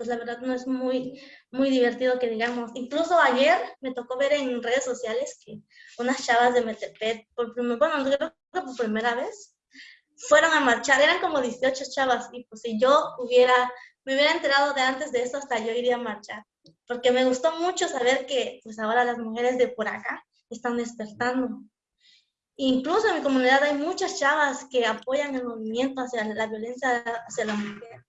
Pues la verdad no es muy, muy divertido que digamos. Incluso ayer me tocó ver en redes sociales que unas chavas de Metepet, por bueno, creo que por primera vez, fueron a marchar. Eran como 18 chavas y pues si yo hubiera, me hubiera enterado de antes de eso, hasta yo iría a marchar. Porque me gustó mucho saber que pues ahora las mujeres de por acá están despertando. Incluso en mi comunidad hay muchas chavas que apoyan el movimiento hacia la violencia hacia la mujer.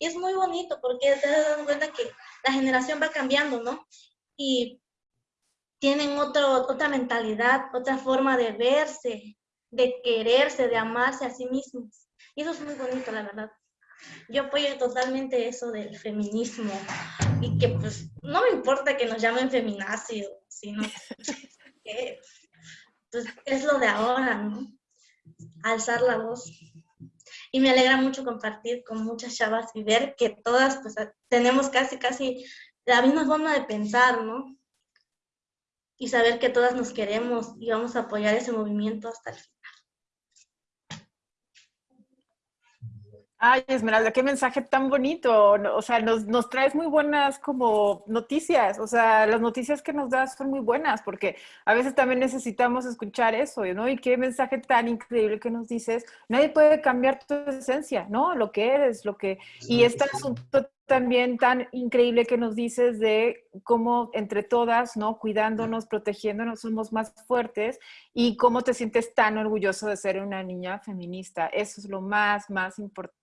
Y es muy bonito porque te das cuenta que la generación va cambiando, ¿no? Y tienen otro, otra mentalidad, otra forma de verse, de quererse, de amarse a sí mismos. Y eso es muy bonito, la verdad. Yo apoyo totalmente eso del feminismo y que pues no me importa que nos llamen feminacio, sino que pues es lo de ahora, ¿no? Alzar la voz. Y me alegra mucho compartir con muchas chavas y ver que todas pues tenemos casi, casi la misma forma de pensar, ¿no? Y saber que todas nos queremos y vamos a apoyar ese movimiento hasta el final. Ay, Esmeralda, qué mensaje tan bonito. O sea, nos, nos, traes muy buenas como noticias. O sea, las noticias que nos das son muy buenas porque a veces también necesitamos escuchar eso, ¿no? Y qué mensaje tan increíble que nos dices. Nadie puede cambiar tu esencia, ¿no? Lo que eres, lo que... Y este asunto también tan increíble que nos dices de cómo entre todas, ¿no? Cuidándonos, protegiéndonos, somos más fuertes y cómo te sientes tan orgulloso de ser una niña feminista. Eso es lo más, más importante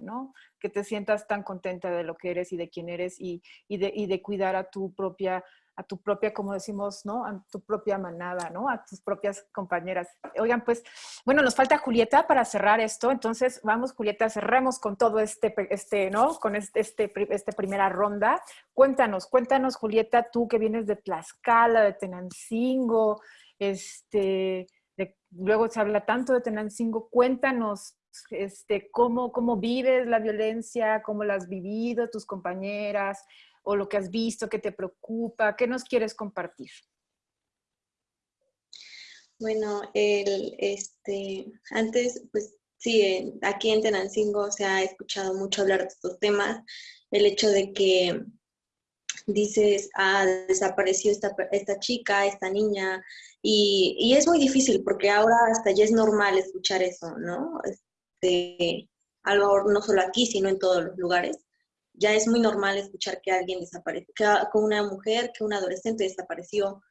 ¿no? Que te sientas tan contenta de lo que eres y de quién eres y, de, cuidar a tu propia, a tu propia, como decimos, ¿no? A tu propia manada, ¿no? A tus propias compañeras. Oigan, pues, bueno, nos falta Julieta para cerrar esto, entonces vamos, Julieta, cerremos con todo este, este ¿no? Con este, este, primera ronda. Cuéntanos, cuéntanos, Julieta, tú que vienes de Tlaxcala, de Tenancingo, este... luego se habla tanto de Tenancingo, cuéntanos este, cómo, cómo vives la violencia, cómo la has vivido, tus compañeras, o lo que has visto que te preocupa, ¿qué nos quieres compartir? Bueno, el, este, antes, pues sí, aquí en Tenancingo se ha escuchado mucho hablar de estos temas, el hecho de que dices, ah, desapareció esta, esta chica, esta niña, y, y, es muy difícil porque ahora hasta ya es normal escuchar eso, ¿no? Algo no solo aquí, sino en todos los lugares. Ya es muy normal escuchar que alguien desapareció, que una mujer, que un adolescente desapareció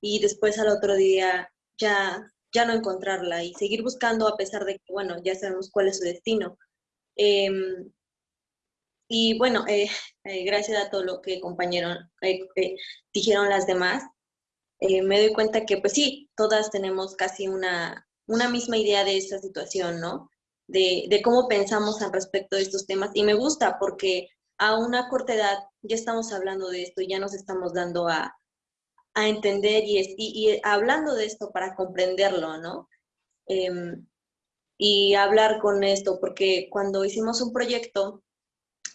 y después al otro día ya ya no encontrarla y seguir buscando a pesar de que, bueno, ya sabemos cuál es su destino. Em, y bueno, eh, eh, gracias a todo lo que compañeros eh, dijeron las demás, me doy cuenta que pues sí, todas tenemos casi una, una misma idea de esta situación, ¿no? De, de, cómo pensamos al respecto de estos temas. Y me gusta porque a una corta edad ya estamos hablando de esto, ya nos estamos dando a, a entender y, y, hablando de esto para comprenderlo, ¿no? Em, y hablar con esto, porque cuando hicimos un proyecto,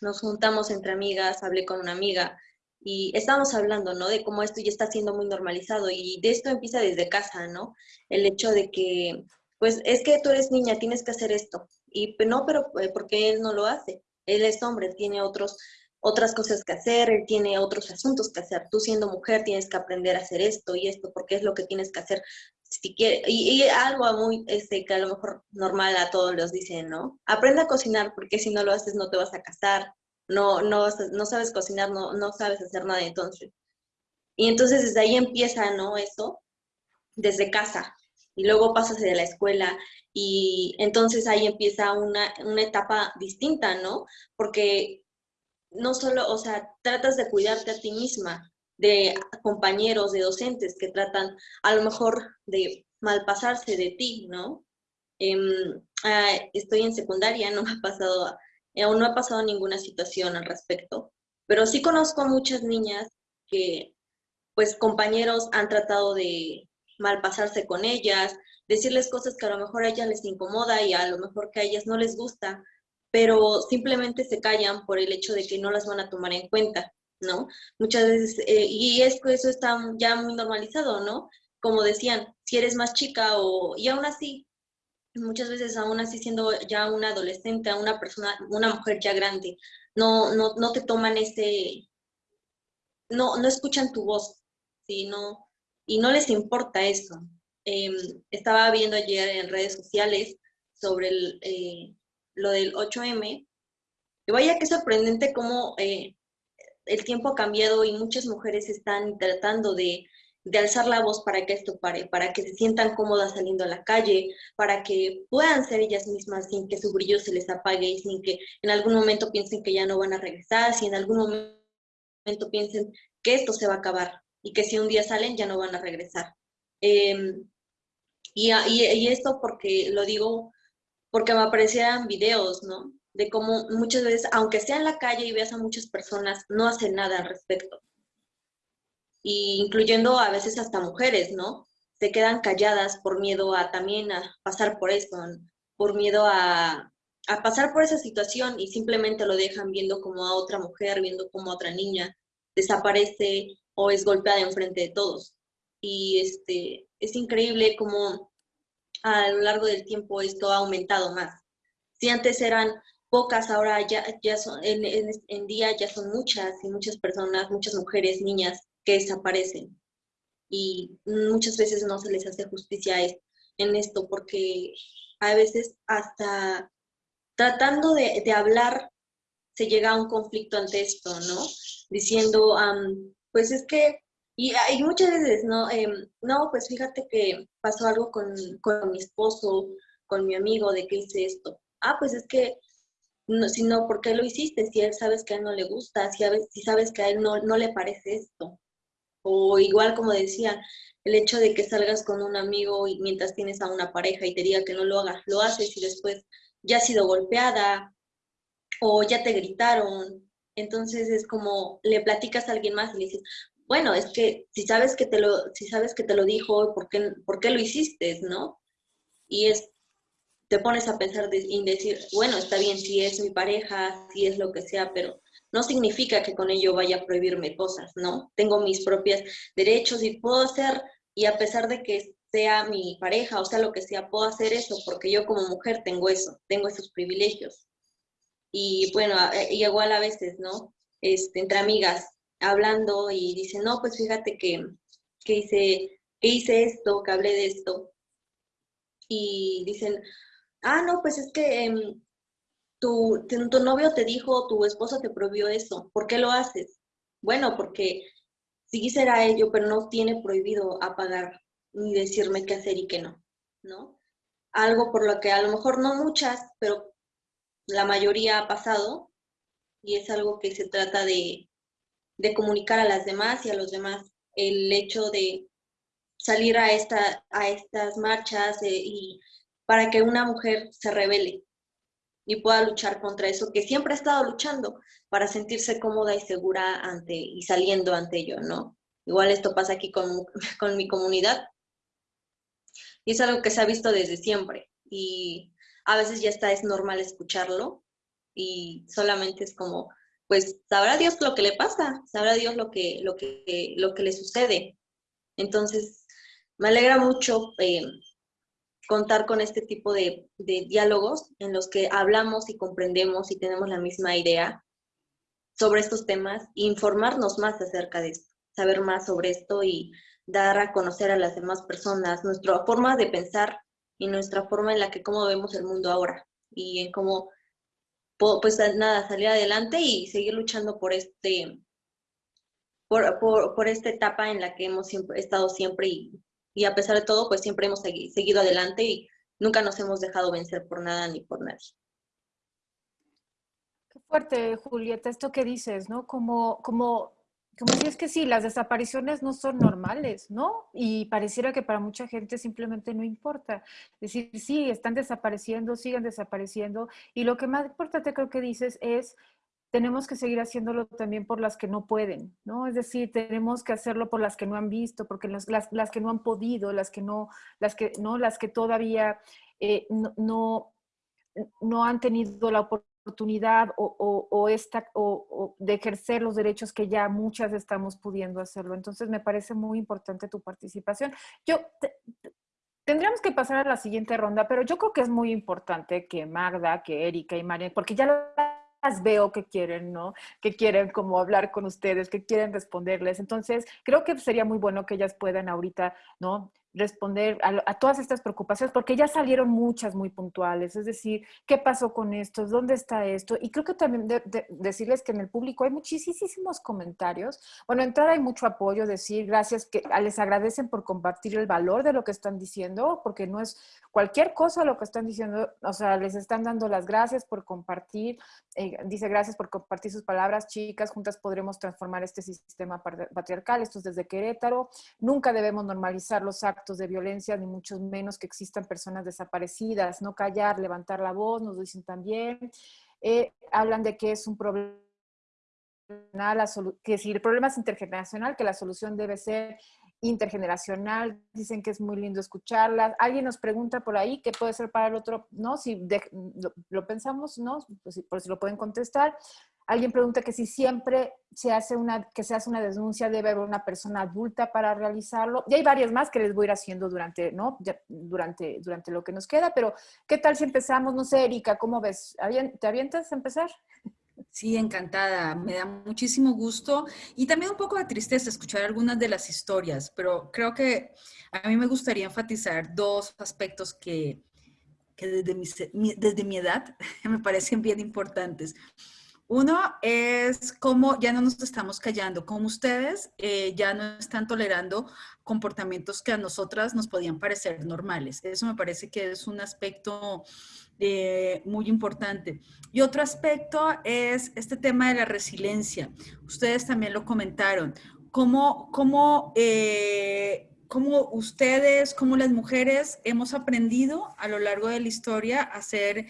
nos juntamos entre amigas, hablé con una amiga y estábamos hablando, ¿no? De cómo esto ya está siendo muy normalizado y de esto empieza desde casa, ¿no? El hecho de que, pues, es que tú eres niña, tienes que hacer esto. Y no, pero eh, porque él no lo hace. Él es hombre, tiene otros otras cosas que hacer, él tiene otros asuntos que hacer. Tú siendo mujer tienes que aprender a hacer esto y esto, porque es lo que tienes que hacer. Si quiere, y, algo muy, este, que a lo mejor normal a todos los dicen, ¿no? Aprende a cocinar, porque si no lo haces no te vas a casar, no, no, no sabes cocinar, no, no sabes hacer nada entonces. Y entonces desde ahí empieza, ¿no? Eso, desde casa. Y luego pasas de la escuela y entonces ahí empieza una, una etapa distinta, ¿no? Porque no solo, o sea, tratas de cuidarte a ti misma, de compañeros, de docentes que tratan a lo mejor de malpasarse de ti, ¿no? Em, ah, estoy en secundaria, no me ha pasado, aún no ha pasado ninguna situación al respecto, pero sí conozco a muchas niñas que, pues, compañeros han tratado de malpasarse con ellas, decirles cosas que a lo mejor a ellas les incomoda y a lo mejor que a ellas no les gusta, pero simplemente se callan por el hecho de que no las van a tomar en cuenta, ¿no? Muchas veces, eh, y es eso está ya muy normalizado, ¿no? Como decían, si eres más chica o, y aún así, muchas veces aún así siendo ya una adolescente, una persona, una mujer ya grande, no, no, no te toman ese, no, no escuchan tu voz, ¿sí? No, y no les importa eso. Em, estaba viendo ayer en redes sociales sobre el, eh, lo del 8M, y vaya que sorprendente cómo eh, el tiempo ha cambiado y muchas mujeres están tratando de, de, alzar la voz para que esto pare, para que se sientan cómodas saliendo a la calle, para que puedan ser ellas mismas sin que su brillo se les apague y sin que en algún momento piensen que ya no van a regresar, si en algún momento piensen que esto se va a acabar y que si un día salen ya no van a regresar. Em, y, y, y, esto porque lo digo porque me aparecían videos, ¿no? De cómo muchas veces, aunque sea en la calle y veas a muchas personas, no hacen nada al respecto. Y incluyendo a veces hasta mujeres, ¿no? Se quedan calladas por miedo a también a pasar por eso, por miedo a, a pasar por esa situación y simplemente lo dejan viendo como a otra mujer, viendo como a otra niña desaparece o es golpeada enfrente de todos. Y este, es increíble como a lo largo del tiempo esto ha aumentado más. Si antes eran pocas, ahora ya, ya son, en, día ya son muchas y muchas personas, muchas mujeres, niñas que desaparecen. Y muchas veces no se les hace justicia en esto porque a veces hasta tratando de, de hablar se llega a un conflicto ante esto, ¿no? Diciendo, pues es que y hay muchas veces, ¿no? Em, no, pues fíjate que pasó algo con, con, mi esposo, con mi amigo, de que hice esto. Ah, pues es que, no, si no, ¿por qué lo hiciste? Si él sabes que a él no le gusta, si, si sabes que a él no, no le parece esto. O igual como decía, el hecho de que salgas con un amigo y mientras tienes a una pareja y te diga que no lo hagas, lo haces y después ya has sido golpeada o ya te gritaron. Entonces es como le platicas a alguien más y le dices, bueno, es que si sabes que te lo, si sabes que te lo dijo, ¿por qué, ¿por qué lo hiciste, no? Y es, te pones a pensar y decir, bueno, está bien si es mi pareja, si es lo que sea, pero no significa que con ello vaya a prohibirme cosas, ¿no? Tengo mis propios derechos y puedo hacer, y a pesar de que sea mi pareja, o sea, lo que sea, puedo hacer eso, porque yo como mujer tengo eso, tengo esos privilegios. Y bueno, igual a veces, ¿no? Este, entre amigas, hablando y dice, no, pues fíjate que, que, hice, que hice esto, que hablé de esto. Y dicen, ah, no, pues es que em, tu, tu novio te dijo, tu esposo te prohibió eso, ¿por qué lo haces? Bueno, porque sí será ello, pero no tiene prohibido apagar ni decirme qué hacer y qué no. ¿no? Algo por lo que a lo mejor no muchas, pero la mayoría ha pasado y es algo que se trata de, de comunicar a las demás y a los demás. El hecho de salir a, esta, a estas marchas eh, y para que una mujer se revele y pueda luchar contra eso que siempre ha estado luchando para sentirse cómoda y segura ante y saliendo ante ello, ¿no? Igual esto pasa aquí con, con mi comunidad y es algo que se ha visto desde siempre y a veces ya está, es normal escucharlo y solamente es como, pues sabrá Dios lo que le pasa, sabrá Dios lo que, lo que, lo que le sucede. Entonces, me alegra mucho eh, contar con este tipo de, diálogos en los que hablamos y comprendemos y tenemos la misma idea sobre estos temas informarnos más acerca de esto, saber más sobre esto y dar a conocer a las demás personas nuestra forma de pensar y nuestra forma en la que cómo vemos el mundo ahora y en cómo pues nada, salir adelante y seguir luchando por este por, por, esta etapa en la que hemos siempre, estado siempre y y a pesar de todo, pues siempre hemos seguido adelante y nunca nos hemos dejado vencer por nada ni por nadie. Qué fuerte, Julieta, esto que dices, ¿no? Como, como, como si es que sí, las desapariciones no son normales, ¿no? Y pareciera que para mucha gente simplemente no importa. Es decir, sí, están desapareciendo, siguen desapareciendo. Y lo que más importante creo que dices es tenemos que seguir haciéndolo también por las que no pueden, ¿no? Es decir, tenemos que hacerlo por las que no han visto, porque las, las, que no han podido, las que no, las que, ¿no? Las que todavía eh, no, no, han tenido la oportunidad o, o, esta, o, de ejercer los derechos que ya muchas estamos pudiendo hacerlo. Entonces, me parece muy importante tu participación. Yo, Tendríamos que pasar a la siguiente ronda, pero yo creo que es muy importante que Magda, que Erika y María, porque ya lo veo que quieren, ¿no? Que quieren como hablar con ustedes, que quieren responderles. Entonces, creo que sería muy bueno que ellas puedan ahorita, ¿no? Responder a, todas estas preocupaciones, porque ya salieron muchas muy puntuales, es decir, ¿qué pasó con esto? ¿Dónde está esto? Y creo que también decirles que en el público hay muchísimos comentarios. Bueno, entrada hay mucho apoyo, decir gracias, que les agradecen por compartir el valor de lo que están diciendo, porque no es cualquier cosa lo que están diciendo, o sea, les están dando las gracias por compartir, eh, dice gracias por compartir sus palabras, chicas, juntas podremos transformar este sistema patriarcal, esto es desde Querétaro, nunca debemos normalizar los actos de violencia, ni mucho menos que existan personas desaparecidas, no callar, levantar la voz, nos dicen también. Eh, hablan de que es un problema, que si el problema es intergeneracional, que la solución debe ser intergeneracional, dicen que es muy lindo escucharla. Alguien nos pregunta por ahí qué puede ser para el otro, ¿no? Si lo, pensamos, ¿no? Pues, por si lo pueden contestar. Alguien pregunta que si siempre se hace una, que se hace una denuncia debe haber una persona adulta para realizarlo. Y hay varias más que les voy a ir haciendo durante, ¿no? durante, durante lo que nos queda, pero ¿qué tal si empezamos? No sé, Erika, ¿cómo ves? ¿Te avientas a empezar? Sí, encantada. Me da muchísimo gusto y también un poco de tristeza escuchar algunas de las historias, pero creo que a mí me gustaría enfatizar dos aspectos que, que desde, mi, desde mi edad me parecen bien importantes. Uno es cómo ya no nos estamos callando, como ustedes eh, ya no están tolerando comportamientos que a nosotras nos podían parecer normales. Eso me parece que es un aspecto eh, muy importante. Y otro aspecto es este tema de la resiliencia. Ustedes también lo comentaron. Cómo, cómo eh, cómo ustedes, como las mujeres, hemos aprendido a lo largo de la historia a ser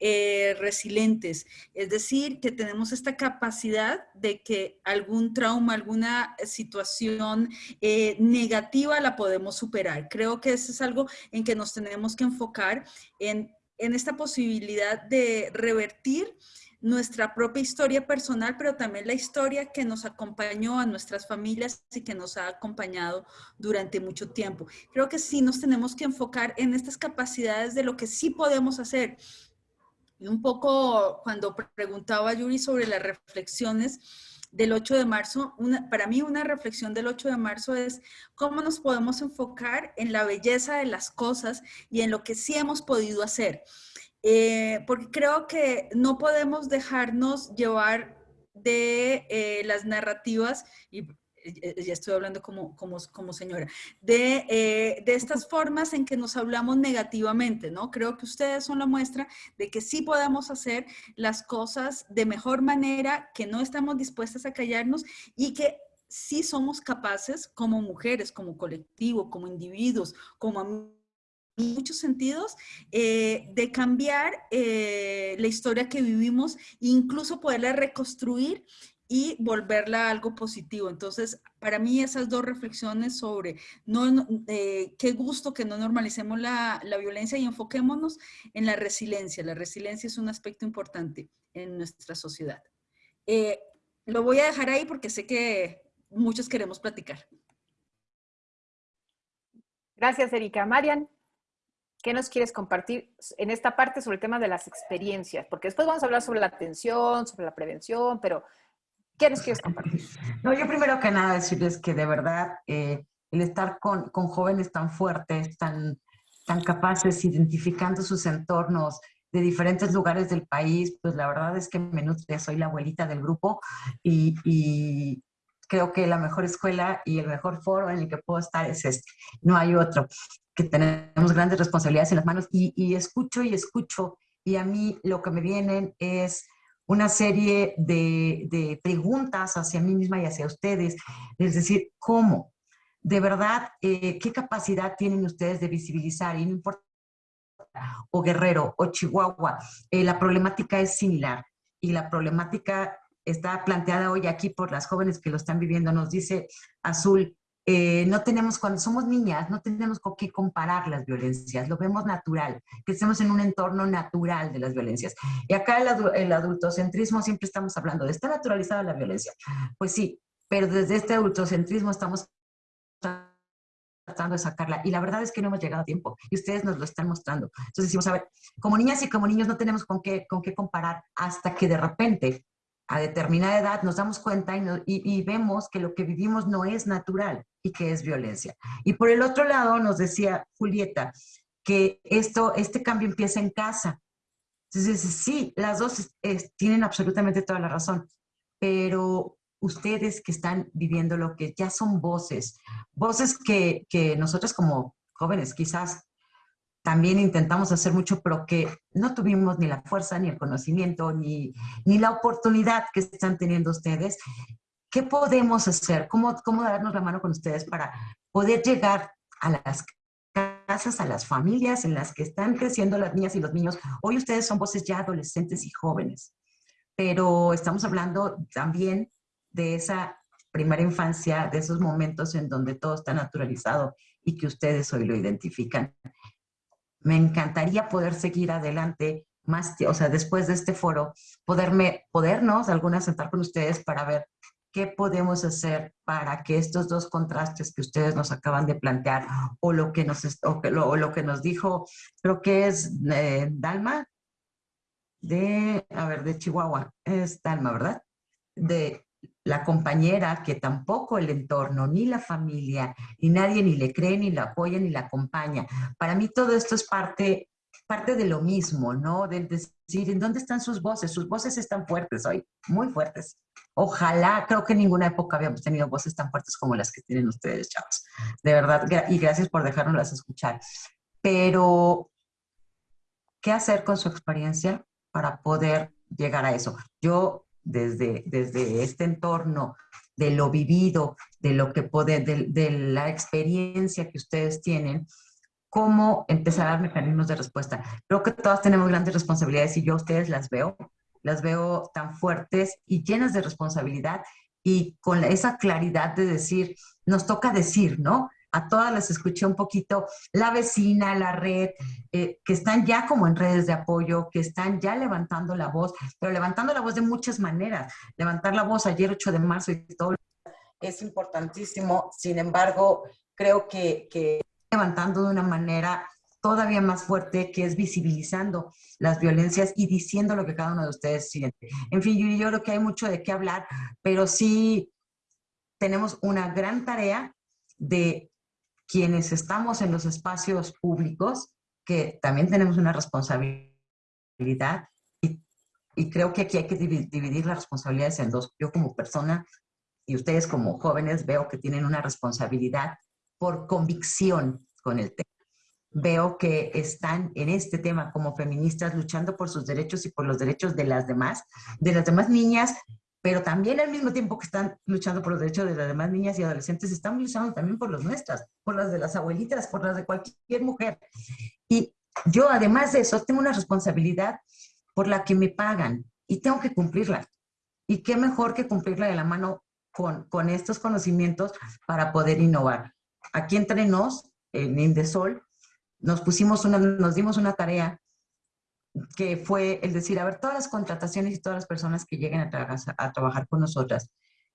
eh, resilientes. Es decir, que tenemos esta capacidad de que algún trauma, alguna situación eh, negativa la podemos superar. Creo que eso es algo en que nos tenemos que enfocar en, en esta posibilidad de revertir nuestra propia historia personal, pero también la historia que nos acompañó a nuestras familias y que nos ha acompañado durante mucho tiempo. Creo que sí nos tenemos que enfocar en estas capacidades de lo que sí podemos hacer. Y un poco cuando preguntaba a Yuri sobre las reflexiones, del 8 de marzo, para mí una reflexión del 8 de marzo es cómo nos podemos enfocar en la belleza de las cosas y en lo que sí hemos podido hacer. Eh, porque creo que no podemos dejarnos llevar de eh, las narrativas y ya estoy hablando como, como, como señora, de, eh, de, estas formas en que nos hablamos negativamente, ¿no? Creo que ustedes son la muestra de que sí podemos hacer las cosas de mejor manera, que no estamos dispuestas a callarnos y que sí somos capaces como mujeres, como colectivo, como individuos, como en muchos sentidos, eh, de cambiar eh, la historia que vivimos incluso poderla reconstruir y volverla algo positivo. Entonces, para mí esas dos reflexiones sobre no, eh, qué gusto que no normalicemos la, la, violencia y enfoquémonos en la resiliencia. La resiliencia es un aspecto importante en nuestra sociedad. Lo voy a dejar ahí porque sé que muchos queremos platicar. Gracias, Erika. Marian, ¿qué nos quieres compartir en esta parte sobre el tema de las experiencias? Porque después vamos a hablar sobre la atención, sobre la prevención, pero ¿Qué nos quieres compartir? No, yo primero que nada decirles que de verdad eh, el estar con, con, jóvenes tan fuertes, tan, tan capaces, identificando sus entornos de diferentes lugares del país, pues la verdad es que me nutre, soy la abuelita del grupo y, y creo que la mejor escuela y el mejor foro en el que puedo estar es este. No hay otro, que tenemos grandes responsabilidades en las manos y, y escucho y escucho y a mí lo que me vienen es una serie de, preguntas hacia mí misma y hacia ustedes. Es decir, ¿cómo? De verdad, eh, ¿qué capacidad tienen ustedes de visibilizar? Y no importa, o Guerrero, o Chihuahua, eh, la problemática es similar. Y la problemática está planteada hoy aquí por las jóvenes que lo están viviendo. Nos dice Azul, eh, no tenemos, cuando somos niñas, no tenemos con qué comparar las violencias, lo vemos natural, que estemos en un entorno natural de las violencias. Y acá el, adultocentrismo siempre estamos hablando de, ¿está naturalizada la violencia? Pues sí, pero desde este adultocentrismo estamos tratando de sacarla. Y la verdad es que no hemos llegado a tiempo y ustedes nos lo están mostrando. Entonces decimos, a ver, como niñas y como niños no tenemos con qué, con qué comparar hasta que de repente a determinada edad nos damos cuenta y, vemos que lo que vivimos no es natural y que es violencia. Y por el otro lado nos decía Julieta que esto, este cambio empieza en casa. Entonces, sí, las dos tienen absolutamente toda la razón, pero ustedes que están viviendo lo que ya son voces, voces que, que nosotros como jóvenes quizás también intentamos hacer mucho, pero que no tuvimos ni la fuerza, ni el conocimiento, ni, ni la oportunidad que están teniendo ustedes. ¿Qué podemos hacer? ¿Cómo, ¿Cómo darnos la mano con ustedes para poder llegar a las casas, a las familias en las que están creciendo las niñas y los niños? Hoy ustedes son voces ya adolescentes y jóvenes, pero estamos hablando también de esa primera infancia, de esos momentos en donde todo está naturalizado y que ustedes hoy lo identifican me encantaría poder seguir adelante más, o sea, después de este foro, poderme, podernos algunas sentar con ustedes para ver qué podemos hacer para que estos dos contrastes que ustedes nos acaban de plantear o lo que nos, o lo, lo que nos dijo, creo que es eh, Dalma, de, a ver, de Chihuahua, es Dalma, ¿verdad? De la compañera que tampoco el entorno, ni la familia, ni nadie ni le cree, ni la apoya, ni la acompaña. Para mí todo esto es parte, parte de lo mismo, ¿no? De decir, ¿en dónde están sus voces? Sus voces están fuertes hoy, muy fuertes. Ojalá, creo que en ninguna época habíamos tenido voces tan fuertes como las que tienen ustedes, chavos. De verdad, y gracias por dejárnoslas escuchar. Pero, ¿qué hacer con su experiencia para poder llegar a eso? Yo desde, desde este entorno, de lo vivido, de lo que puede, de, la experiencia que ustedes tienen, cómo empezar a dar mecanismos de respuesta. Creo que todas tenemos grandes responsabilidades y yo a ustedes las veo, las veo tan fuertes y llenas de responsabilidad y con esa claridad de decir, nos toca decir, ¿no? A todas las escuché un poquito, la vecina, la red, eh, que están ya como en redes de apoyo, que están ya levantando la voz, pero levantando la voz de muchas maneras. Levantar la voz ayer 8 de marzo y todo es importantísimo, sin embargo, creo que, que levantando de una manera todavía más fuerte, que es visibilizando las violencias y diciendo lo que cada uno de ustedes siente. En fin, yo, yo creo que hay mucho de qué hablar, pero sí tenemos una gran tarea de quienes estamos en los espacios públicos, que también tenemos una responsabilidad y, creo que aquí hay que dividir las responsabilidades en dos. Yo como persona y ustedes como jóvenes veo que tienen una responsabilidad por convicción con el tema. Veo que están en este tema como feministas luchando por sus derechos y por los derechos de las demás, de las demás niñas, pero también al mismo tiempo que están luchando por los derechos de las demás niñas y adolescentes, están luchando también por los nuestras, por las de las abuelitas, por las de cualquier mujer. Y yo, además de eso, tengo una responsabilidad por la que me pagan y tengo que cumplirla. Y qué mejor que cumplirla de la mano con, con estos conocimientos para poder innovar. Aquí entre nos, en Indesol, nos pusimos una, nos dimos una tarea que fue el decir, a ver, todas las contrataciones y todas las personas que lleguen a, a trabajar con nosotras,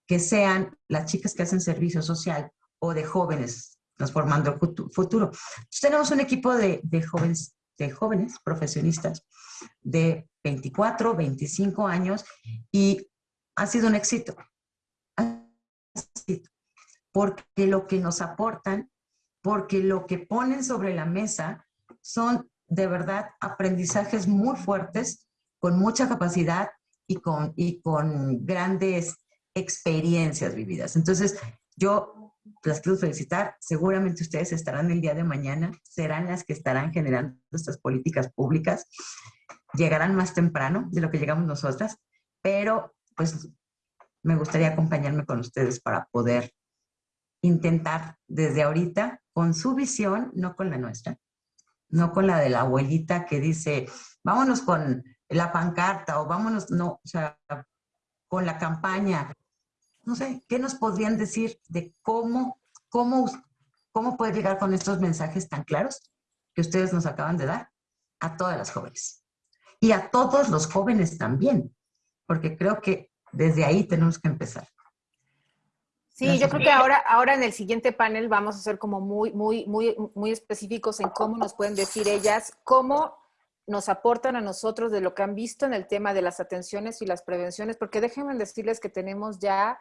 que sean las chicas que hacen servicio social o de jóvenes transformando el futuro. Tenemos un equipo de, de, jóvenes, de jóvenes profesionistas de 24, 25 años y ha sido un éxito. Porque lo que nos aportan, porque lo que ponen sobre la mesa son de verdad aprendizajes muy fuertes, con mucha capacidad y con, y con grandes experiencias vividas. Entonces, yo las quiero felicitar. Seguramente ustedes estarán el día de mañana, serán las que estarán generando estas políticas públicas. Llegarán más temprano de lo que llegamos nosotras, pero pues me gustaría acompañarme con ustedes para poder intentar desde ahorita, con su visión, no con la nuestra, no con la de la abuelita que dice, vámonos con la pancarta o vámonos, no, o sea, con la campaña. No sé, ¿qué nos podrían decir de cómo, cómo, cómo poder llegar con estos mensajes tan claros que ustedes nos acaban de dar a todas las jóvenes? Y a todos los jóvenes también, porque creo que desde ahí tenemos que empezar. Sí, yo creo que ahora, ahora en el siguiente panel vamos a ser como muy, muy, muy, muy específicos en cómo nos pueden decir ellas, cómo nos aportan a nosotros de lo que han visto en el tema de las atenciones y las prevenciones, porque déjenme decirles que tenemos ya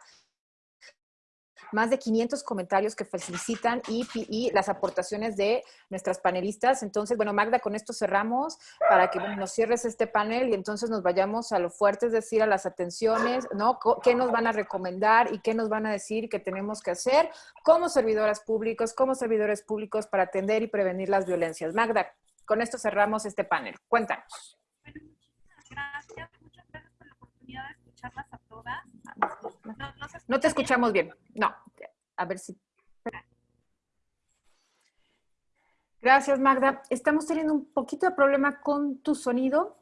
más de 500 comentarios que felicitan y, las aportaciones de nuestras panelistas. Entonces, bueno, Magda, con esto cerramos para que nos cierres este panel y entonces nos vayamos a lo fuerte, es decir, a las atenciones, ¿no? ¿Qué nos van a recomendar y qué nos van a decir que tenemos que hacer como servidoras públicas, como servidores públicos para atender y prevenir las violencias? Magda, con esto cerramos este panel. Cuéntanos. Bueno, gracias. Muchas gracias por la oportunidad de a todas. No, te escuchamos bien. No, a ver si... Gracias, Magda. Estamos teniendo un poquito de problema con tu sonido.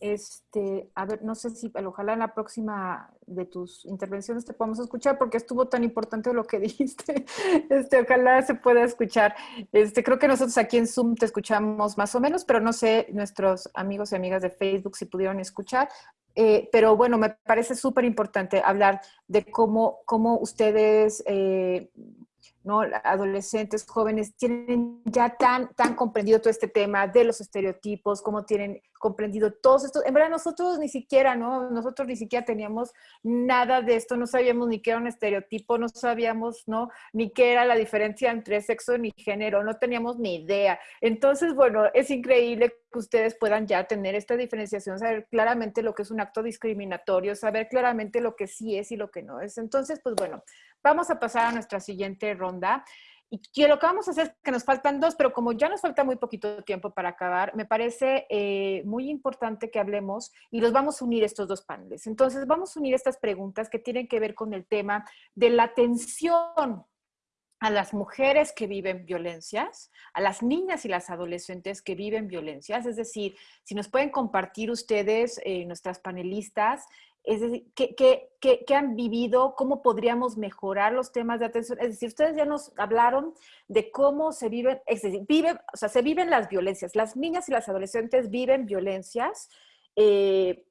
Este, a ver, no sé si ojalá en la próxima de tus intervenciones te podamos escuchar porque estuvo tan importante lo que dijiste. Este, ojalá se pueda escuchar. Este, creo que nosotros aquí en Zoom te escuchamos más o menos, pero no sé nuestros amigos y amigas de Facebook si pudieron escuchar. Eh, pero bueno, me parece súper importante hablar de cómo, cómo ustedes, eh, ¿no? adolescentes, jóvenes, tienen ya tan, tan comprendido todo este tema de los estereotipos, cómo tienen comprendido todos estos. En verdad, nosotros ni siquiera, ¿no? Nosotros ni siquiera teníamos nada de esto, no sabíamos ni qué era un estereotipo, no sabíamos, ¿no? Ni qué era la diferencia entre sexo ni género, no teníamos ni idea. Entonces, bueno, es increíble que ustedes puedan ya tener esta diferenciación, saber claramente lo que es un acto discriminatorio, saber claramente lo que sí es y lo que no es. Entonces, pues bueno, vamos a pasar a nuestra siguiente ronda. Y lo que vamos a hacer es que nos faltan dos, pero como ya nos falta muy poquito tiempo para acabar, me parece eh, muy importante que hablemos y los vamos a unir estos dos paneles. Entonces, vamos a unir estas preguntas que tienen que ver con el tema de la atención a las mujeres que viven violencias, a las niñas y las adolescentes que viven violencias. Es decir, si nos pueden compartir ustedes, eh, nuestras panelistas, es decir, ¿qué, han vivido? ¿Cómo podríamos mejorar los temas de atención? Es decir, ustedes ya nos hablaron de cómo se viven, viven, o sea, se viven las violencias. Las niñas y las adolescentes viven violencias, eh,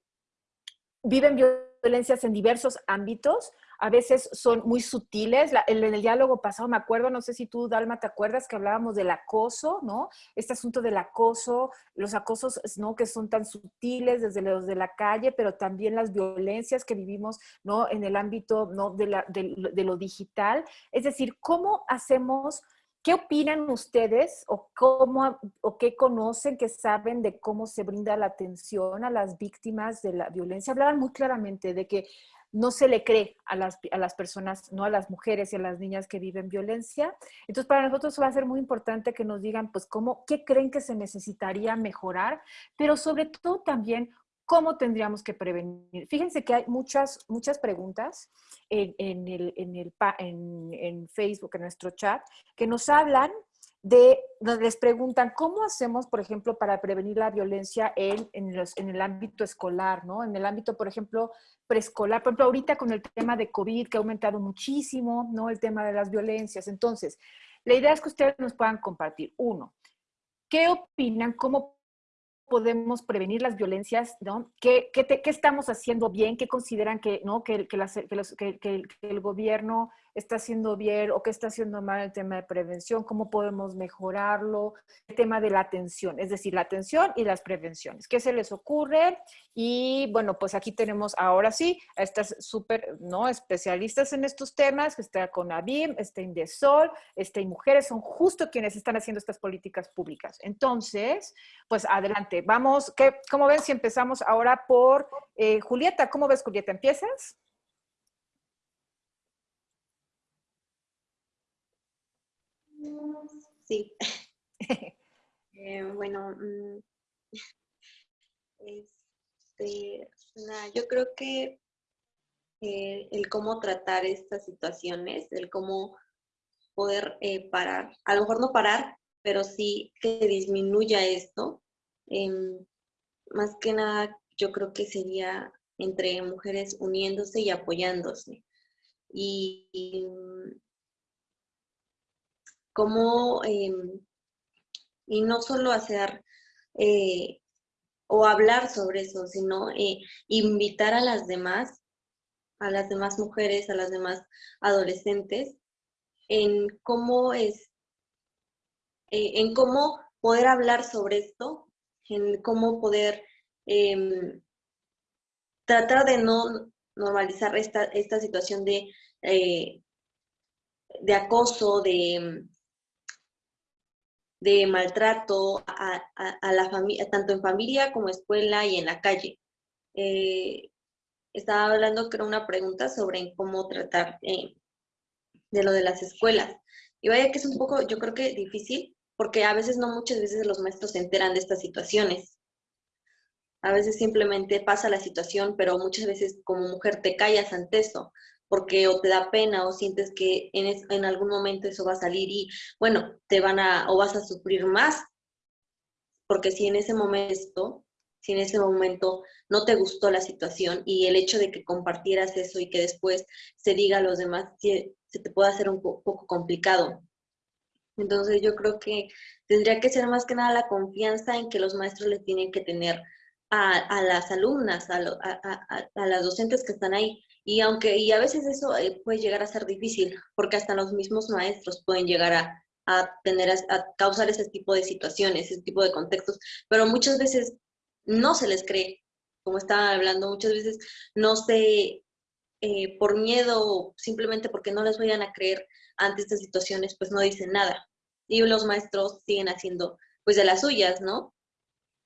viven violencias en diversos ámbitos, a veces son muy sutiles. en el diálogo pasado me acuerdo, no sé si tú, Dalma, te acuerdas que hablábamos del acoso, ¿no? Este asunto del acoso, los acosos, ¿no? Que son tan sutiles desde los de la calle, pero también las violencias que vivimos, ¿no? En el ámbito, ¿no? De, la, de lo digital. Es decir, ¿cómo hacemos... ¿Qué opinan ustedes o, cómo, o qué conocen, que saben de cómo se brinda la atención a las víctimas de la violencia? Hablaban muy claramente de que no se le cree a las, a las personas, no a las mujeres y a las niñas que viven violencia. Entonces, para nosotros va a ser muy importante que nos digan, pues, cómo, qué creen que se necesitaría mejorar, pero sobre todo también ¿Cómo tendríamos que prevenir? Fíjense que hay muchas, muchas preguntas en, en, el, en, en Facebook, en nuestro chat, que nos hablan de, les preguntan, ¿cómo hacemos, por ejemplo, para prevenir la violencia en, en, los, en, el ámbito escolar, ¿no? En el ámbito, por ejemplo, preescolar. Por ejemplo, ahorita con el tema de COVID, que ha aumentado muchísimo, ¿no? El tema de las violencias. Entonces, la idea es que ustedes nos puedan compartir. Uno, ¿qué opinan? ¿Cómo podemos prevenir las violencias, ¿no? ¿Qué, qué, qué estamos haciendo bien? ¿Qué consideran que, ¿no? que, que, las, que, el gobierno está haciendo bien o qué está haciendo mal el tema de prevención? ¿Cómo podemos mejorarlo? El tema de la atención, es decir, la atención y las prevenciones. ¿Qué se les ocurre? Y bueno, pues aquí tenemos ahora sí a estas súper ¿no? especialistas en estos temas, que está con ABIM, está Indesol, está Mujeres, son justo quienes están haciendo estas políticas públicas. Entonces, pues adelante, vamos, ¿qué, ¿cómo ven si empezamos ahora por eh, Julieta? ¿Cómo ves, Julieta? ¿Empiezas? Sí. eh, bueno, mm, este, yo creo que eh, el cómo tratar estas situaciones, el cómo poder eh, parar, a lo mejor no parar, pero sí que disminuya esto. Em, más que nada, yo creo que sería entre mujeres uniéndose y apoyándose. Y, y cómo, em, y no solo hacer eh, o hablar sobre eso, sino eh, invitar a las demás, a las demás mujeres, a las demás adolescentes, en cómo es, eh, en cómo poder hablar sobre esto, en cómo poder em, tratar de no normalizar esta, esta situación de, de acoso, de, de maltrato a, la familia, tanto en familia como escuela y en la calle. Eh, estaba hablando, creo, una pregunta sobre cómo tratar eh, de lo de las escuelas. Y vaya que es un poco, yo creo que difícil, porque a veces no muchas veces los maestros se enteran de estas situaciones. A veces simplemente pasa la situación, pero muchas veces como mujer te callas ante eso porque o te da pena o sientes que en, en algún momento eso va a salir y bueno, te van a o vas a sufrir más, porque si en ese momento, si en ese momento no te gustó la situación y el hecho de que compartieras eso y que después se diga a los demás, se, te puede hacer un poco complicado. Entonces yo creo que tendría que ser más que nada la confianza en que los maestros le tienen que tener a, las alumnas, a, a, a, las docentes que están ahí. Y aunque, y a veces eso eh, puede llegar a ser difícil, porque hasta los mismos maestros pueden llegar a, a tener, a causar ese tipo de situaciones, ese tipo de contextos, pero muchas veces no se les cree, como estaba hablando, muchas veces no se, eh, por miedo simplemente porque no les vayan a creer ante estas situaciones, pues no dicen nada. Y los maestros siguen haciendo, pues, de las suyas, ¿no?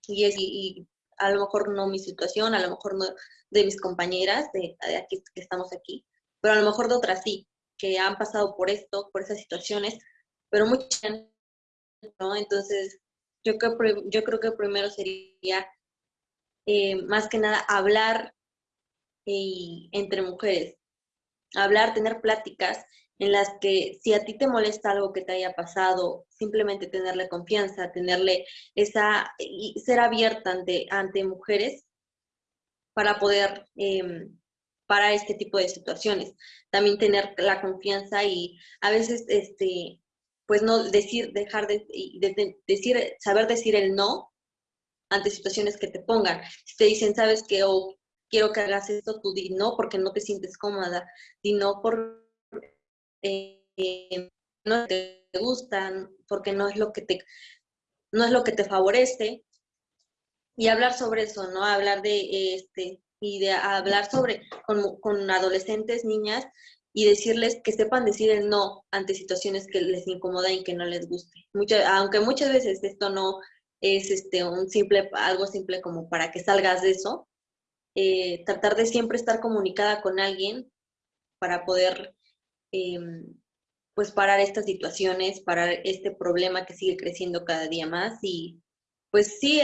Y, es, y a lo mejor no mi situación, a lo mejor no de mis compañeras de, aquí que estamos aquí, pero a lo mejor de otras sí, que han pasado por esto, por esas situaciones, pero muchas ¿no? Entonces, yo creo, yo creo que primero sería eh, más que nada hablar eh, entre mujeres, hablar, tener pláticas en las que si a ti te molesta algo que te haya pasado, simplemente tenerle confianza, tenerle esa, y ser abierta ante, ante mujeres para poder eh, para este tipo de situaciones. También tener la confianza y a veces, este, pues no decir, dejar de, decir, saber decir el no ante situaciones que te pongan. Si te dicen, sabes que, o quiero que hagas esto, tú di no porque no te sientes cómoda, di no por eh, no te gustan, porque no es lo que te, no es lo que te favorece. Y hablar sobre eso, ¿no? Hablar de este, y hablar sobre con, con adolescentes, niñas, y decirles que sepan decir no ante situaciones que les incomoda y que no les guste. aunque muchas veces esto no es este un simple, algo simple como para que salgas de eso, eh, tratar de siempre estar comunicada con alguien para poder em, pues parar estas situaciones, parar este problema que sigue creciendo cada día más y pues sí,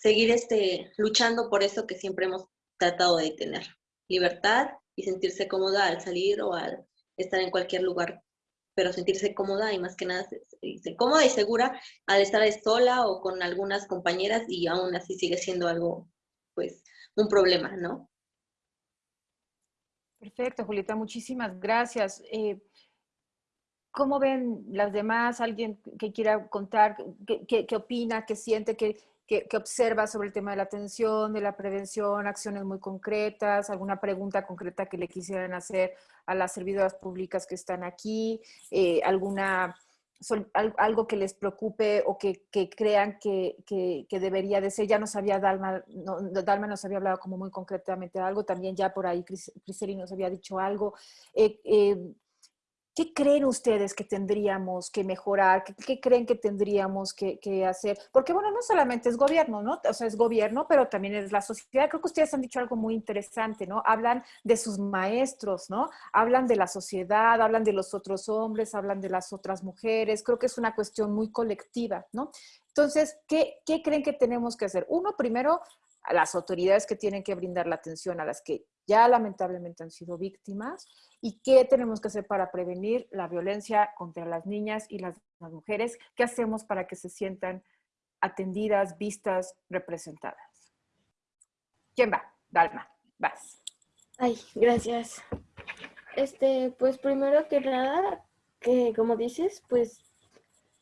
seguir este, luchando por eso que siempre hemos tratado de tener, libertad y sentirse cómoda al salir o al estar en cualquier lugar, pero sentirse cómoda y más que nada cómoda y segura al estar sola o con algunas compañeras y aún así sigue siendo algo, pues, un problema, ¿no? Perfecto, Julieta, muchísimas gracias. Eh, ¿Cómo ven las demás? ¿Alguien que quiera contar qué, opina, qué siente, qué, qué, observa sobre el tema de la atención, de la prevención, acciones muy concretas, alguna pregunta concreta que le quisieran hacer a las servidoras públicas que están aquí, eh, alguna algo que les preocupe o que, que crean que, debería de ser. Ya nos había Dalma, no, Dalma nos había hablado como muy concretamente algo, también ya por ahí Criseli nos había dicho algo. Eh, eh, ¿Qué creen ustedes que tendríamos que mejorar? ¿Qué, creen que tendríamos que, hacer? Porque, bueno, no solamente es gobierno, ¿no? O sea, es gobierno, pero también es la sociedad. Creo que ustedes han dicho algo muy interesante, ¿no? Hablan de sus maestros, ¿no? Hablan de la sociedad, hablan de los otros hombres, hablan de las otras mujeres. Creo que es una cuestión muy colectiva, ¿no? Entonces, ¿qué, creen que tenemos que hacer? Uno, primero, a las autoridades que tienen que brindar la atención a las que ya lamentablemente han sido víctimas y qué tenemos que hacer para prevenir la violencia contra las niñas y las, mujeres, qué hacemos para que se sientan atendidas, vistas, representadas. ¿Quién va? Dalma, vas. Ay, gracias. Este, pues primero que nada, que como dices, pues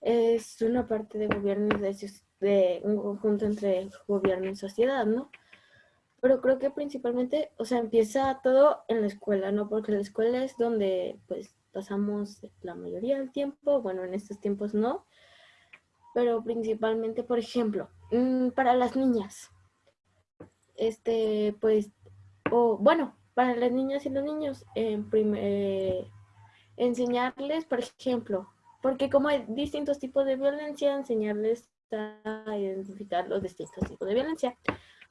es una parte de gobierno de, de un conjunto entre gobierno y sociedad, ¿no? pero creo que principalmente, o sea, empieza todo en la escuela, ¿no? Porque la escuela es donde, pues, pasamos la mayoría del tiempo, bueno, en estos tiempos no, pero principalmente, por ejemplo, mm, para las niñas, este, pues, o bueno, para las niñas y los niños, eh, enseñarles, por ejemplo, porque como hay distintos tipos de violencia, enseñarles a identificar los distintos tipos de violencia.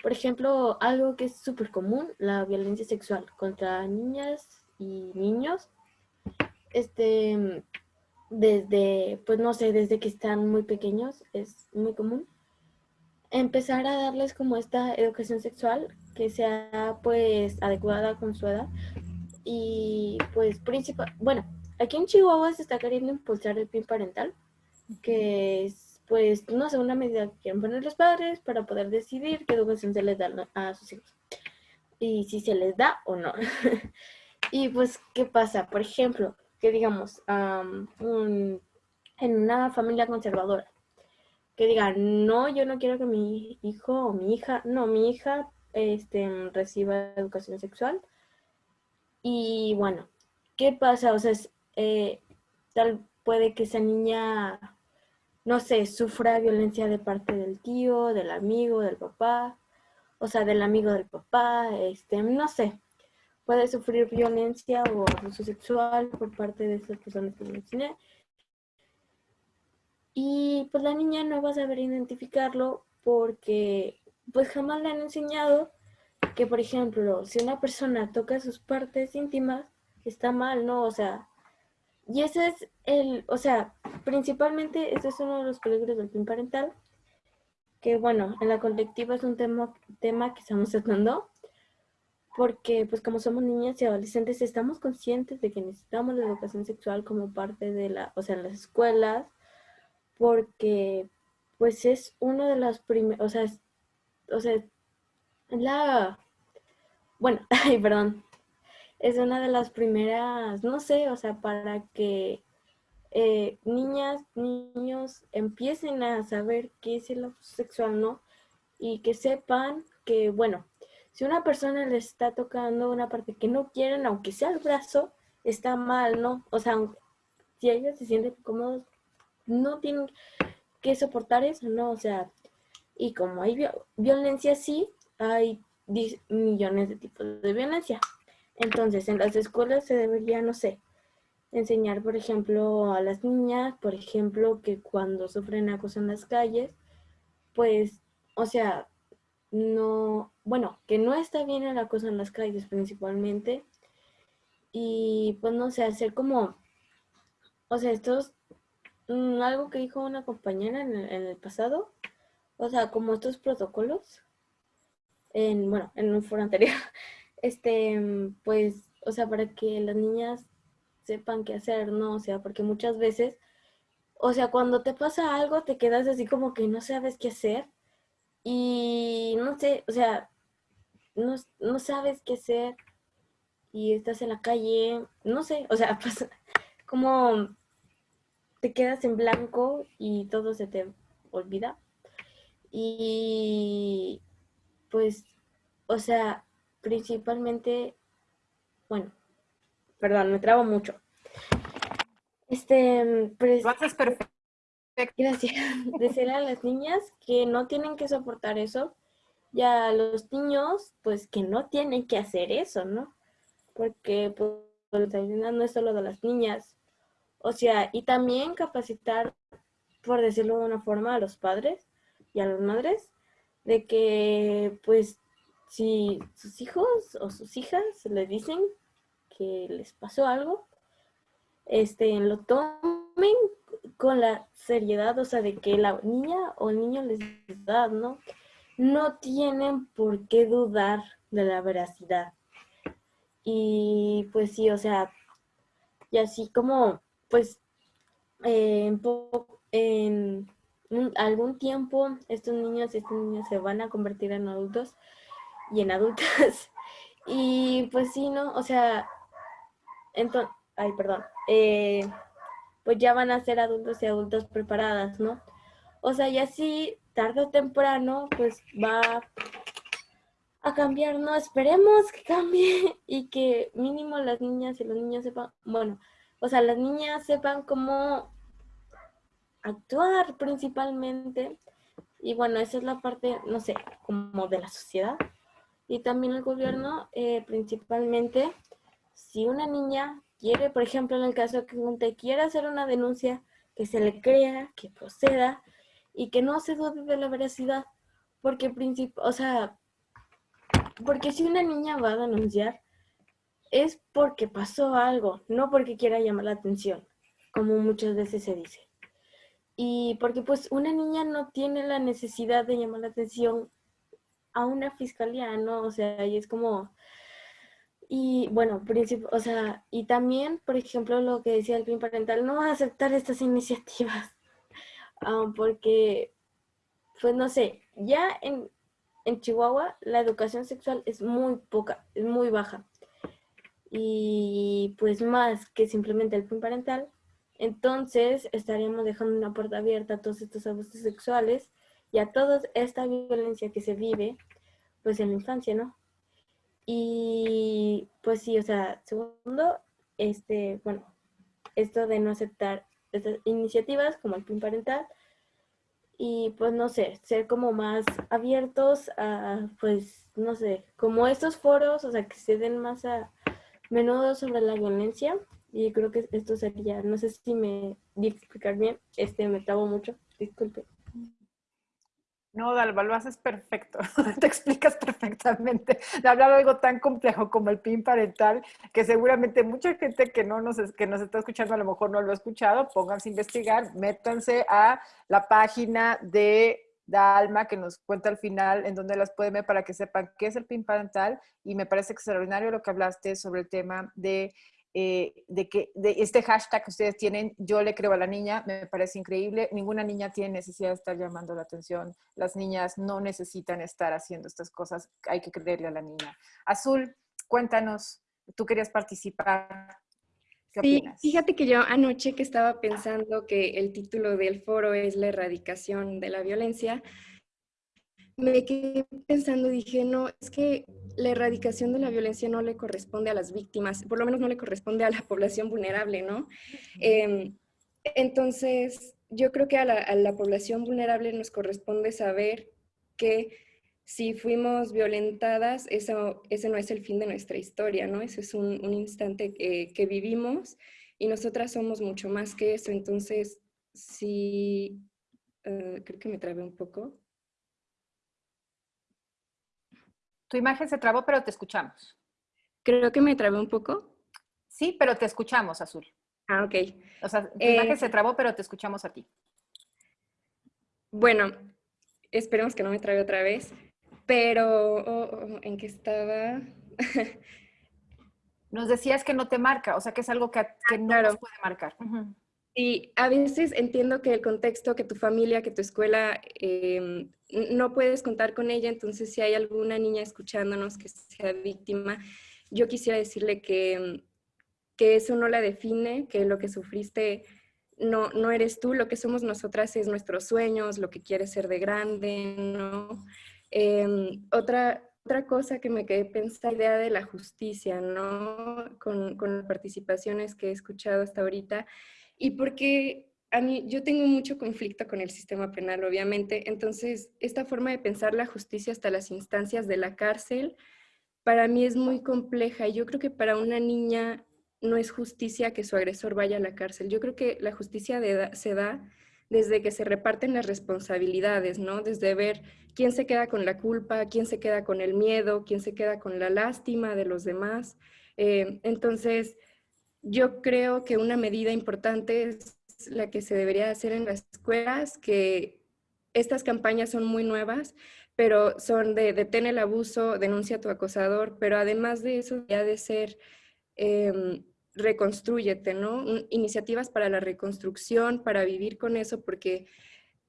Por ejemplo, algo que es súper común, la violencia sexual contra niñas y niños. Este, desde, pues no sé, desde que están muy pequeños, es muy común. Empezar a darles como esta educación sexual que sea pues adecuada con su edad. Y pues principal, bueno, aquí en Chihuahua se está queriendo impulsar el PIN parental, que es pues, no sé, una medida que quieren poner los padres para poder decidir qué educación se les da a sus hijos. Y si se les da o no. y pues, ¿qué pasa? Por ejemplo, que digamos, en una familia conservadora, que digan, no, yo no quiero que mi hijo o mi hija, no, mi hija este, reciba educación sexual. Y bueno, ¿qué pasa? O sea, eh, tal puede que esa niña no sé, sufra violencia de parte del tío, del amigo, del papá, o sea, del amigo del papá, este, no sé, puede sufrir violencia o abuso sexual por parte de esas personas que mencioné. Y pues la niña no va a saber identificarlo porque pues jamás le han enseñado que, por ejemplo, si una persona toca sus partes íntimas, está mal, ¿no? O sea, y ese es el, o sea, principalmente ese es uno de los peligros del PIN parental, que bueno, en la colectiva es un tema, tema que estamos tratando, porque pues como somos niñas y adolescentes estamos conscientes de que necesitamos la educación sexual como parte de la, o sea, en las escuelas, porque pues es uno de los primeros, o sea, o sea, la, bueno, ay, perdón, es una de las primeras, no sé, o sea, para que eh, niñas, niños empiecen a saber qué es el abuso sexual, ¿no? Y que sepan que, bueno, si una persona le está tocando una parte que no quieren, aunque sea el brazo, está mal, ¿no? O sea, si ellos se sienten cómodos, no tienen que soportar eso, ¿no? O sea, y como hay violencia, sí, hay millones de tipos de violencia. Entonces, en las escuelas se debería, no sé, enseñar, por ejemplo, a las niñas, por ejemplo, que cuando sufren acoso en las calles, pues, o sea, no, bueno, que no está bien el acoso en las calles principalmente. Y pues no sé, hacer como, o sea, esto es mm, algo que dijo una compañera en el, en el pasado, o sea, como estos protocolos, en, bueno, en un foro anterior, este, pues, o sea, para que las niñas sepan qué hacer, ¿no? O sea, porque muchas veces, o sea, cuando te pasa algo, te quedas así como que no sabes qué hacer y no sé, o sea, no, no sabes qué hacer y estás en la calle, no sé, o sea, como te quedas en blanco y todo se te olvida. Y pues, o sea, principalmente, bueno, perdón, me trabo mucho. Este, pues, Lo haces perfecto. Gracias. Decirle a las niñas que no tienen que soportar eso y a los niños, pues que no tienen que hacer eso, ¿no? Porque pues la no es solo de las niñas. O sea, y también capacitar, por decirlo de una forma, a los padres y a las madres de que, pues, si sus hijos o sus hijas le dicen que les pasó algo, este, lo tomen con la seriedad, o sea, de que la niña o el niño les da, ¿no? No tienen por qué dudar de la veracidad. Y pues sí, o sea, y así como, pues, eh, en, algún tiempo estos niños y estas niñas se van a convertir en adultos y en adultas. y pues sí, ¿no? O sea, entonces, ay, perdón, eh, pues ya van a ser adultos y adultas preparadas, ¿no? O sea, y así, tarde o temprano, pues va a cambiar, ¿no? Esperemos que cambie y que mínimo las niñas y los niños sepan, bueno, o sea, las niñas sepan cómo actuar principalmente. Y bueno, esa es la parte, no sé, como de la sociedad. Y también el gobierno, eh, principalmente, si una niña quiere, por ejemplo, en el caso que te quiera hacer una denuncia, que se le crea, que proceda y que no se dude de la veracidad. Porque, o sea, porque si una niña va a denunciar, es porque pasó algo, no porque quiera llamar la atención, como muchas veces se dice. Y porque pues una niña no tiene la necesidad de llamar la atención a una fiscalía, ¿no? O sea, y es como... Y bueno, o sea, y también, por ejemplo, lo que decía el PIN parental, no aceptar estas iniciativas, ah, porque, pues no sé, ya en, en Chihuahua la educación sexual es muy poca, es muy baja. Y pues más que simplemente el PIN parental, entonces estaríamos dejando una puerta abierta a todos estos abusos sexuales y a toda esta violencia que se vive pues en la infancia, ¿no? Y pues sí, o sea, segundo, este, bueno, esto de no aceptar estas iniciativas como el PIN parental y pues no sé, ser como más abiertos a, pues, no sé, como estos foros, o sea, que se den más a menudo sobre la violencia y creo que esto sería, no sé si me di explicar bien, este me trabo mucho, disculpe. No, Dalva, lo haces perfecto, te explicas perfectamente. De hablar algo tan complejo como el PIN parental, que seguramente mucha gente que, no nos, que nos está escuchando a lo mejor no lo ha escuchado, pónganse a investigar, métanse a la página de Dalma que nos cuenta al final en dónde las pueden ver para que sepan qué es el PIN parental y me parece extraordinario lo que hablaste sobre el tema de eh, de que de este hashtag que ustedes tienen, yo le creo a la niña, me parece increíble. Ninguna niña tiene necesidad de estar llamando la atención. Las niñas no necesitan estar haciendo estas cosas. Hay que creerle a la niña. Azul, cuéntanos, tú querías participar. ¿Qué sí, fíjate que yo anoche que estaba pensando que el título del foro es la erradicación de la violencia, me quedé pensando, dije, no, es que la erradicación de la violencia no le corresponde a las víctimas, por lo menos no le corresponde a la población vulnerable, ¿no? Em, entonces, yo creo que a la, población vulnerable nos corresponde saber que si fuimos violentadas, eso, ese no es el fin de nuestra historia, ¿no? Ese es un, instante que, vivimos y nosotras somos mucho más que eso. Entonces, sí, eh, creo que me trabé un poco. Tu imagen se trabó, pero te escuchamos. Creo que me trabé un poco. Sí, pero te escuchamos, Azul. Ah, ok. O sea, tu Eh, imagen se trabó, pero te escuchamos a ti. Bueno, esperemos que no me trabe otra vez, pero oh, oh, ¿en qué estaba? Nos decías que no te marca, o sea, que es algo que, que no nos puede marcar. Y a veces entiendo que el contexto, que tu familia, que tu escuela, em, no puedes contar con ella, entonces si hay alguna niña escuchándonos que sea víctima, yo quisiera decirle que, em, que eso no la define, que lo que sufriste no, no eres tú, lo que somos nosotras es nuestros sueños, lo que quieres ser de grande, ¿no? Em, otra, otra cosa que me quedé pensando, la idea de la justicia, ¿no? Con, con las participaciones que he escuchado hasta ahorita, y porque a mí, yo tengo mucho conflicto con el sistema penal, obviamente, entonces esta forma de pensar la justicia hasta las instancias de la cárcel, para mí es muy compleja. y Yo creo que para una niña no es justicia que su agresor vaya a la cárcel. Yo creo que la justicia se da desde que se reparten las responsabilidades, ¿no? Desde ver quién se queda con la culpa, quién se queda con el miedo, quién se queda con la lástima de los demás. Eh, entonces, yo creo que una medida importante es la que se debería hacer en las escuelas, que estas campañas son muy nuevas, pero son de detén el abuso, denuncia a tu acosador, pero además de eso, ya de ser reconstrúyete, ¿no? Iniciativas para la reconstrucción, para vivir con eso, porque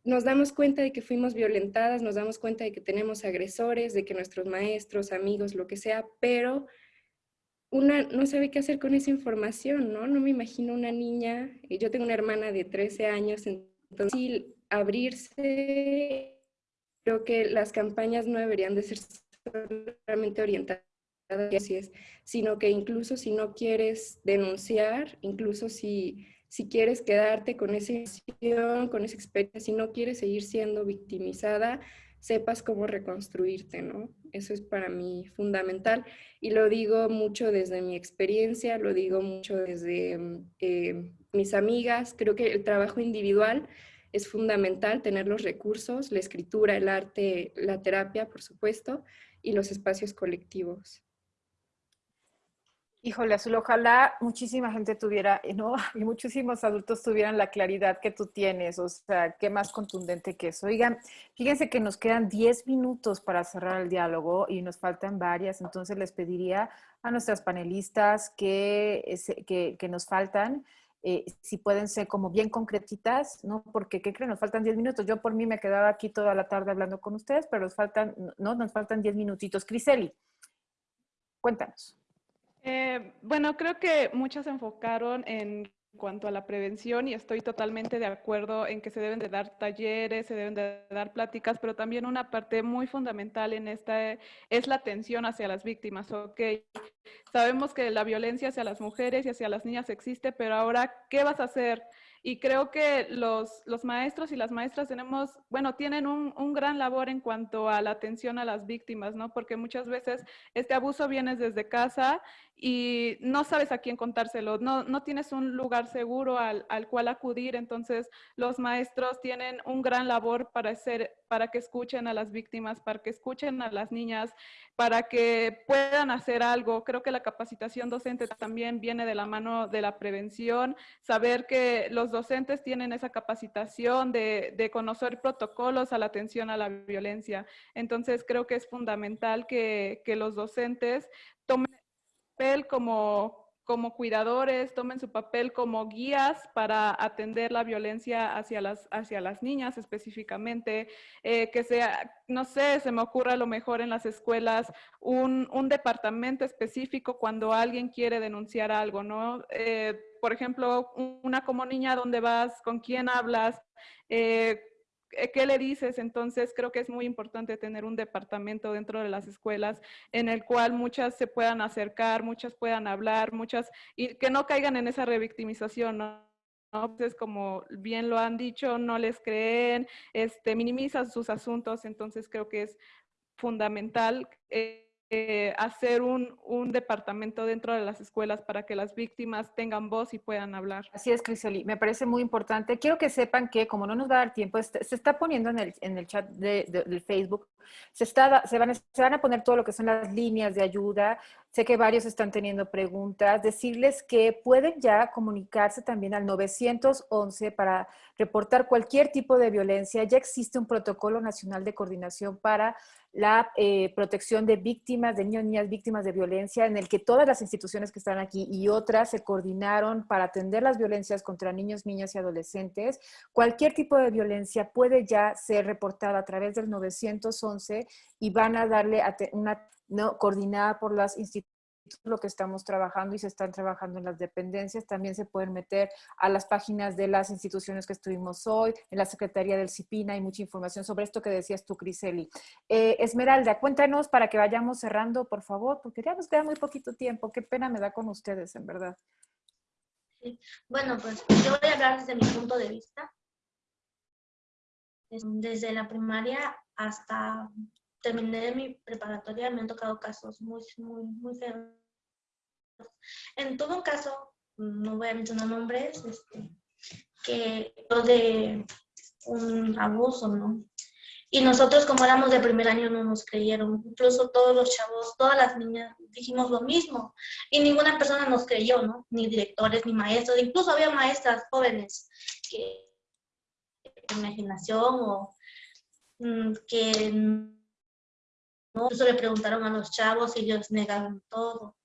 nos damos cuenta de que fuimos violentadas, nos damos cuenta de que tenemos agresores, de que nuestros maestros, amigos, lo que sea, pero una no sabe qué hacer con esa información, ¿no? No me imagino una niña, y yo tengo una hermana de 13 años, entonces abrirse, creo que las campañas no deberían de ser solamente orientadas sino que incluso si no quieres denunciar, incluso si, si quieres quedarte con esa con esa experiencia, si no quieres seguir siendo victimizada, sepas cómo reconstruirte, ¿no? Eso es para mí fundamental y lo digo mucho desde mi experiencia, lo digo mucho desde mm, eh, mis amigas, creo que el trabajo individual es fundamental, tener los recursos, la escritura, el arte, la terapia, por supuesto, y los espacios colectivos. Híjole, Azul, ojalá muchísima gente tuviera, eh, ¿no? Y muchísimos adultos tuvieran la claridad que tú tienes, o sea, qué más contundente que eso. Oigan, fíjense que nos quedan 10 minutos para cerrar el diálogo y nos faltan varias, entonces les pediría a nuestras panelistas que, eh, que nos faltan, eh, si pueden ser como bien concretitas, ¿no? Porque, ¿qué creen? Nos faltan 10 minutos. Yo por mí me quedaba aquí toda la tarde hablando con ustedes, pero nos faltan, ¿no? Nos faltan 10 minutitos. Criseli, cuéntanos. Eh, bueno, creo que muchas se enfocaron en cuanto a la prevención y estoy totalmente de acuerdo en que se deben de dar talleres, se deben de dar pláticas, pero también una parte muy fundamental en esta es la atención hacia las víctimas, ¿ok? Sabemos que la violencia hacia las mujeres y hacia las niñas existe, pero ahora, ¿qué vas a hacer? Y creo que los, los maestros y las maestras tenemos, bueno, tienen un, un gran labor en cuanto a la atención a las víctimas, ¿no? Porque muchas veces este abuso viene desde casa y no sabes a quién contárselo, no, no tienes un lugar seguro al, al cual acudir, entonces los maestros tienen un gran labor para, hacer, para que escuchen a las víctimas, para que escuchen a las niñas, para que puedan hacer algo. Creo que la capacitación docente también viene de la mano de la prevención, saber que los docentes tienen esa capacitación de, conocer protocolos a la atención a la violencia. Entonces creo que es fundamental que, que los docentes tomen papel como, como cuidadores, tomen su papel como guías para atender la violencia hacia las, hacia las niñas específicamente, eh, que sea, no sé, se me ocurre a lo mejor en las escuelas un, un departamento específico cuando alguien quiere denunciar algo, ¿no? Eh, por ejemplo, una como niña, ¿dónde vas? ¿Con quién hablas? Eh, ¿Qué le dices? Entonces creo que es muy importante tener un departamento dentro de las escuelas en el cual muchas se puedan acercar, muchas puedan hablar, muchas, y que no caigan en esa revictimización, ¿no? Entonces, como bien lo han dicho, no les creen, este, minimizan sus asuntos, entonces creo que es fundamental eh, eh, hacer un, departamento dentro de las escuelas para que las víctimas tengan voz y puedan hablar. Así es, Crisoli. Me parece muy importante. Quiero que sepan que, como no nos va a dar tiempo, este, se está poniendo en el, en el chat de, de, del Facebook, se, está, se, van, se van a poner todo lo que son las líneas de ayuda. Sé que varios están teniendo preguntas. Decirles que pueden ya comunicarse también al 911 para reportar cualquier tipo de violencia. Ya existe un protocolo nacional de coordinación para la eh, protección de víctimas, de niños y niñas víctimas de violencia, en el que todas las instituciones que están aquí y otras se coordinaron para atender las violencias contra niños, niñas y adolescentes. Cualquier tipo de violencia puede ya ser reportada a través del 911 y van a darle una no, coordinada por las instituciones lo que estamos trabajando y se están trabajando en las dependencias. También se pueden meter a las páginas de las instituciones que estuvimos hoy, en la Secretaría del CIPINA, hay mucha información sobre esto que decías tú, Criseli. Eh, Esmeralda, cuéntanos para que vayamos cerrando, por favor, porque ya nos queda muy poquito tiempo. Qué pena me da con ustedes, en verdad. Bueno, pues yo voy a hablar desde mi punto de vista. Desde la primaria hasta terminé mi preparatoria, me han tocado casos muy, muy, muy feos. En todo caso, no voy a mencionar nombres, este, que de un abuso, ¿no? Y nosotros como éramos de primer año no nos creyeron, incluso todos los chavos, todas las niñas dijimos lo mismo y ninguna persona nos creyó, ¿no? Ni directores, ni maestros, incluso había maestras jóvenes que imaginación o mm, que Incluso le preguntaron a los chavos y ellos negaron todo.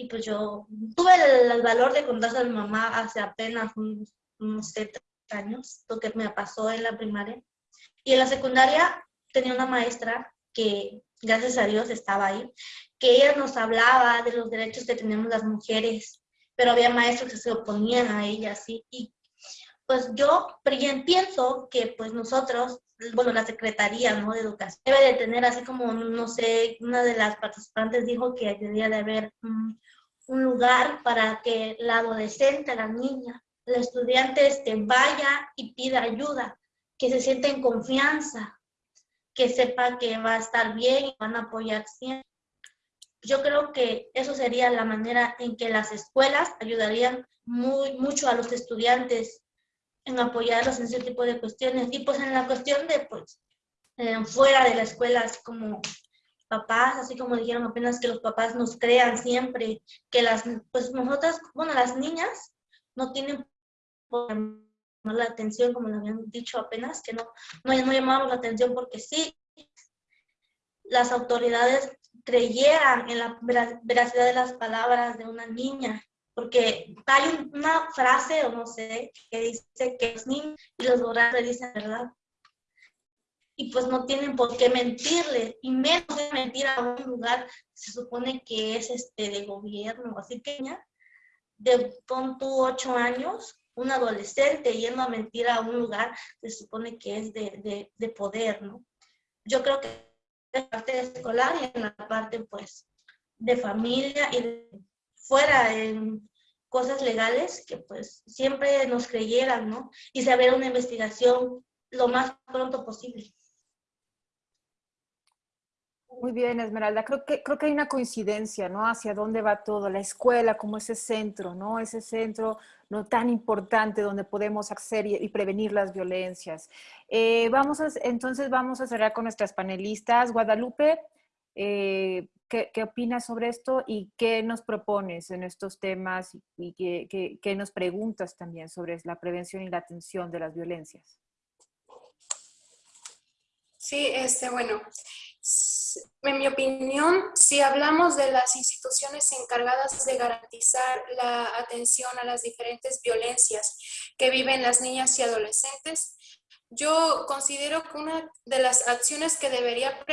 Y pues yo tuve el, valor de contarse a mi mamá hace apenas unos, unos años, lo que me pasó en la primaria. Y en la secundaria tenía una maestra que, gracias a Dios, estaba ahí, que ella nos hablaba de los derechos que tenemos las mujeres, pero había maestros que se oponían a ella, ¿sí? Y pues yo pienso que pues nosotros bueno, la Secretaría ¿no? de Educación debe de tener así como, no sé, una de las participantes dijo que debería de haber un, un lugar para que la adolescente, la niña, el estudiante este, vaya y pida ayuda, que se sienta en confianza, que sepa que va a estar bien y van a apoyar siempre. Yo creo que eso sería la manera en que las escuelas ayudarían muy, mucho a los estudiantes en apoyarlos en ese tipo de cuestiones. Y pues en la cuestión de, pues, eh, fuera de la escuela, así como papás, así como dijeron apenas que los papás nos crean siempre, que las, pues nosotras, bueno, las niñas no tienen la atención, como lo habían dicho apenas, que no, no, no llamamos la atención porque sí, las autoridades creyeran en la veracidad de las palabras de una niña porque hay una frase, o no sé, que dice que los niños y los borrachos dicen verdad. Y pues no tienen por qué mentirle, y menos de mentir a un lugar se supone que es este de gobierno. Así que ya, de con tu ocho años, un adolescente yendo a mentir a un lugar se supone que es de, de, de poder, ¿no? Yo creo que en la parte escolar y en la parte, pues, de familia y fuera en cosas legales que pues siempre nos creyeran, ¿no? Y saber una investigación lo más pronto posible. Muy bien, Esmeralda. Creo que, creo que hay una coincidencia, ¿no? Hacia dónde va todo, la escuela como ese centro, ¿no? Ese centro no tan importante donde podemos acceder y, prevenir las violencias. Eh, vamos a, entonces vamos a cerrar con nuestras panelistas. Guadalupe, eh, ¿qué, ¿qué, opinas sobre esto y qué nos propones en estos temas y qué, qué, nos preguntas también sobre la prevención y la atención de las violencias? Sí, este, bueno, en mi opinión, si hablamos de las instituciones encargadas de garantizar la atención a las diferentes violencias que viven las niñas y adolescentes, yo considero que una de las acciones que debería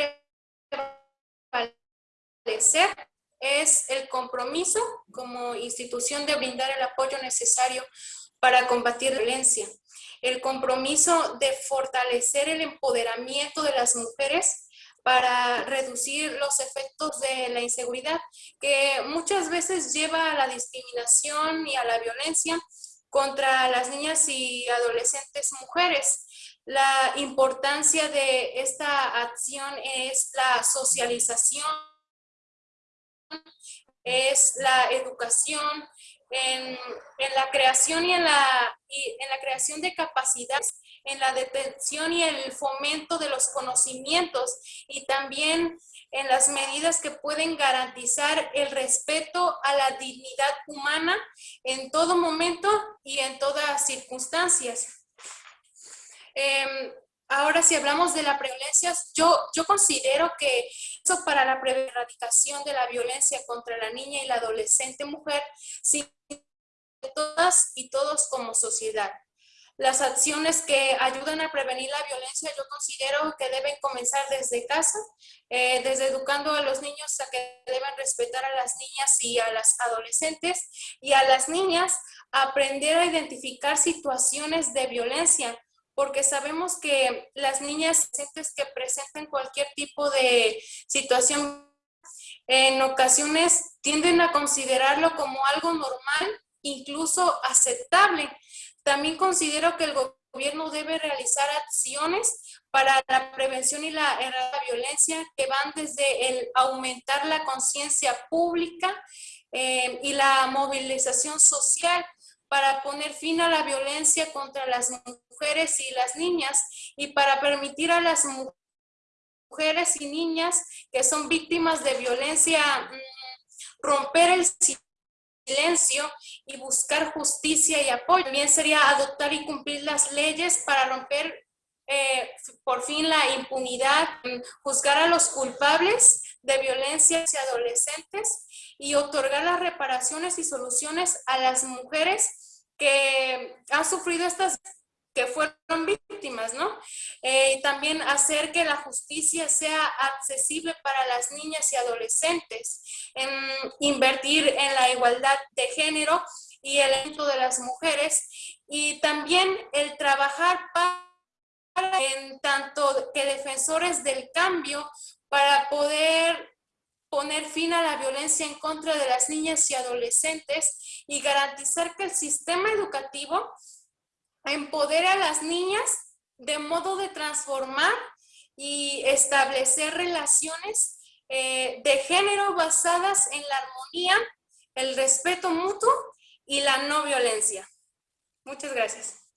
es el compromiso como institución de brindar el apoyo necesario para combatir la violencia, el compromiso de fortalecer el empoderamiento de las mujeres para reducir los efectos de la inseguridad, que muchas veces lleva a la discriminación y a la violencia contra las niñas y adolescentes mujeres. La importancia de esta acción es la socialización es la educación, en, la creación y en la, y en la creación de capacidades, en la detención y el fomento de los conocimientos y también en las medidas que pueden garantizar el respeto a la dignidad humana en todo momento y en todas circunstancias. Em, ahora, si hablamos de la violencia, yo, yo considero que eso para la erradicación de la violencia contra la niña y la adolescente mujer, sin todas y todos como sociedad. Las acciones que ayudan a prevenir la violencia yo considero que deben comenzar desde casa, eh, desde educando a los niños a que deben respetar a las niñas y a las adolescentes y a las niñas aprender a identificar situaciones de violencia, porque sabemos que las niñas que presenten cualquier tipo de situación en ocasiones tienden a considerarlo como algo normal, incluso aceptable, también considero que el gobierno debe realizar acciones para la prevención y la, la violencia que van desde el aumentar la conciencia pública eh, y la movilización social para poner fin a la violencia contra las mujeres y las niñas y para permitir a las mujeres y niñas que son víctimas de violencia mm, romper el silencio y buscar justicia y apoyo. También sería adoptar y cumplir las leyes para romper eh, por fin la impunidad, juzgar a los culpables de violencia hacia adolescentes y otorgar las reparaciones y soluciones a las mujeres que han sufrido estas que fueron víctimas, ¿no? Eh, también hacer que la justicia sea accesible para las niñas y adolescentes, en invertir en la igualdad de género y el evento de las mujeres, y también el trabajar para, en tanto que defensores del cambio para poder poner fin a la violencia en contra de las niñas y adolescentes y garantizar que el sistema educativo empodera a las niñas de modo de transformar y establecer relaciones eh, de género basadas en la armonía, el respeto mutuo y la no violencia. Muchas gracias.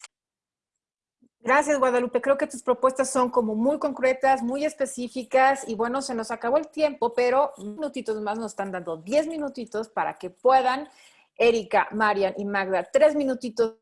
Gracias, Guadalupe. Creo que tus propuestas son como muy concretas, muy específicas y bueno, se nos acabó el tiempo, pero minutitos más nos están dando 10 minutitos para que puedan, Erika, Marian y Magda, tres minutitos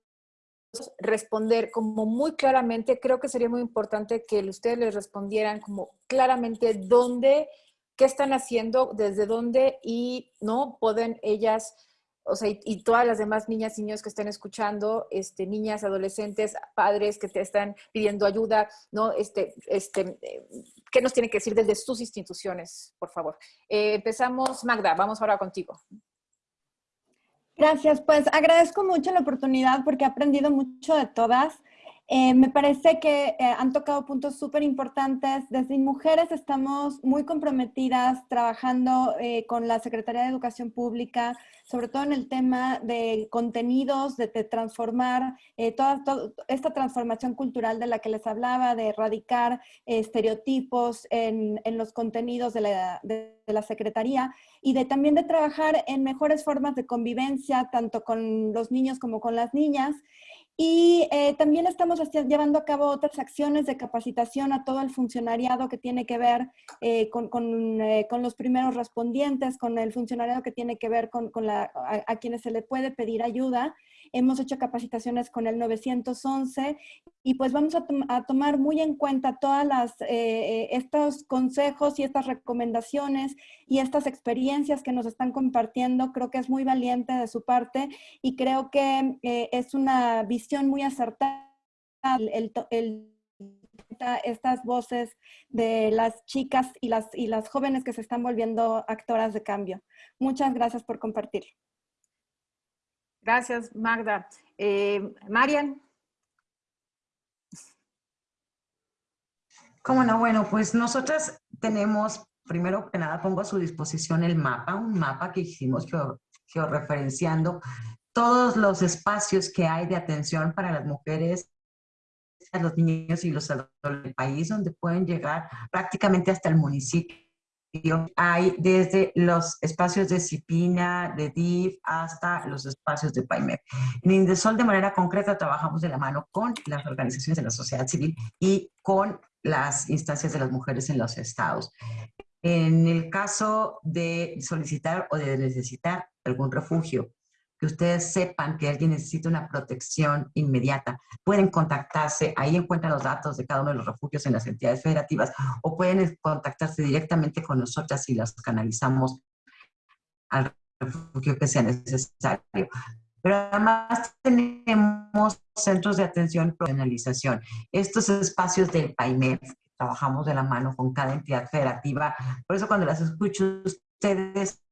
responder como muy claramente, creo que sería muy importante que ustedes les respondieran como claramente dónde, qué están haciendo, desde dónde y no pueden ellas, o sea, y, todas las demás niñas y niños que estén escuchando, este, niñas, adolescentes, padres que te están pidiendo ayuda, ¿no? Este, este, eh, ¿Qué nos tienen que decir desde sus instituciones, por favor? Eh, empezamos, Magda, vamos ahora contigo. Gracias, pues agradezco mucho la oportunidad porque he aprendido mucho de todas. Eh, me parece que eh, han tocado puntos súper importantes. Desde Mujeres estamos muy comprometidas trabajando eh, con la Secretaría de Educación Pública, sobre todo en el tema de contenidos, de, transformar toda, esta transformación cultural de la que les hablaba, de erradicar estereotipos en, los contenidos de la, de la Secretaría y de también de trabajar en mejores formas de convivencia, tanto con los niños como con las niñas. Y eh, también estamos llevando a cabo otras acciones de capacitación a todo el funcionariado que tiene que ver eh, con, eh, con, los primeros respondientes, con el funcionariado que tiene que ver con, con la, a, quienes se le puede pedir ayuda. Hemos hecho capacitaciones con el 911 y pues vamos a, tomar muy en cuenta todas las, estos consejos y estas recomendaciones y estas experiencias que nos están compartiendo. Creo que es muy valiente de su parte y creo que es una visión muy acertada estas voces de las chicas y las, y las jóvenes que se están volviendo actoras de cambio. Muchas gracias por compartir. Gracias, Magda. Eh, Marian. ¿Cómo no? Bueno, pues nosotras tenemos, primero que nada, pongo a su disposición el mapa, un mapa que hicimos georreferenciando todos los espacios que hay de atención para las mujeres, los niños y los adultos del país, donde pueden llegar prácticamente hasta el municipio hay desde los espacios de disciplina, de DIF, hasta los espacios de PAIMEP. En Indesol, de manera concreta, trabajamos de la mano con las organizaciones de la sociedad civil y con las instancias de las mujeres en los estados. En el caso de solicitar o de necesitar algún refugio, que ustedes sepan que alguien necesita una protección inmediata, pueden contactarse, ahí encuentran los datos de cada uno de los refugios en las entidades federativas, o pueden contactarse directamente con nosotras y las canalizamos al refugio que sea necesario. Pero además tenemos centros de atención y profesionalización. Estos espacios del PAIMEF, trabajamos de la mano con cada entidad federativa. Por eso cuando las escucho ustedes,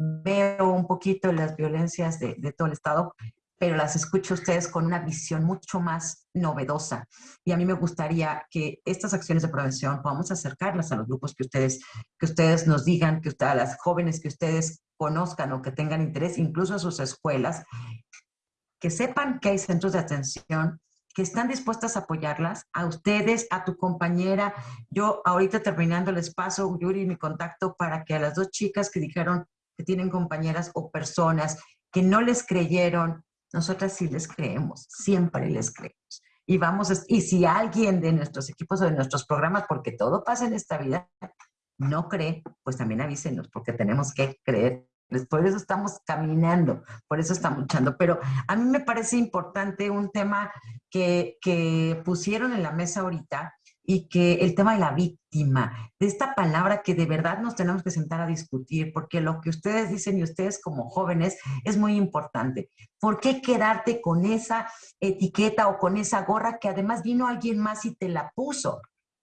veo un poquito las violencias de, de todo el Estado, pero las escucho ustedes con una visión mucho más novedosa. Y a mí me gustaría que estas acciones de prevención podamos acercarlas a los grupos que ustedes, que ustedes nos digan, que a las jóvenes que ustedes conozcan o que tengan interés, incluso a sus escuelas, que sepan que hay centros de atención que están dispuestas a apoyarlas, a ustedes, a tu compañera. Yo ahorita terminando les paso, Yuri, mi contacto para que a las dos chicas que dijeron que tienen compañeras o personas que no les creyeron, nosotras sí les creemos, siempre les creemos. Y vamos, y si alguien de nuestros equipos o de nuestros programas, porque todo pasa en esta vida, no cree, pues también avísenos, porque tenemos que creer. Por eso estamos caminando, por eso estamos luchando. Pero a mí me parece importante un tema que, que pusieron en la mesa ahorita y que el tema de la víctima, de esta palabra que de verdad nos tenemos que sentar a discutir, porque lo que ustedes dicen y ustedes como jóvenes es muy importante. ¿Por qué quedarte con esa etiqueta o con esa gorra que además vino alguien más y te la puso?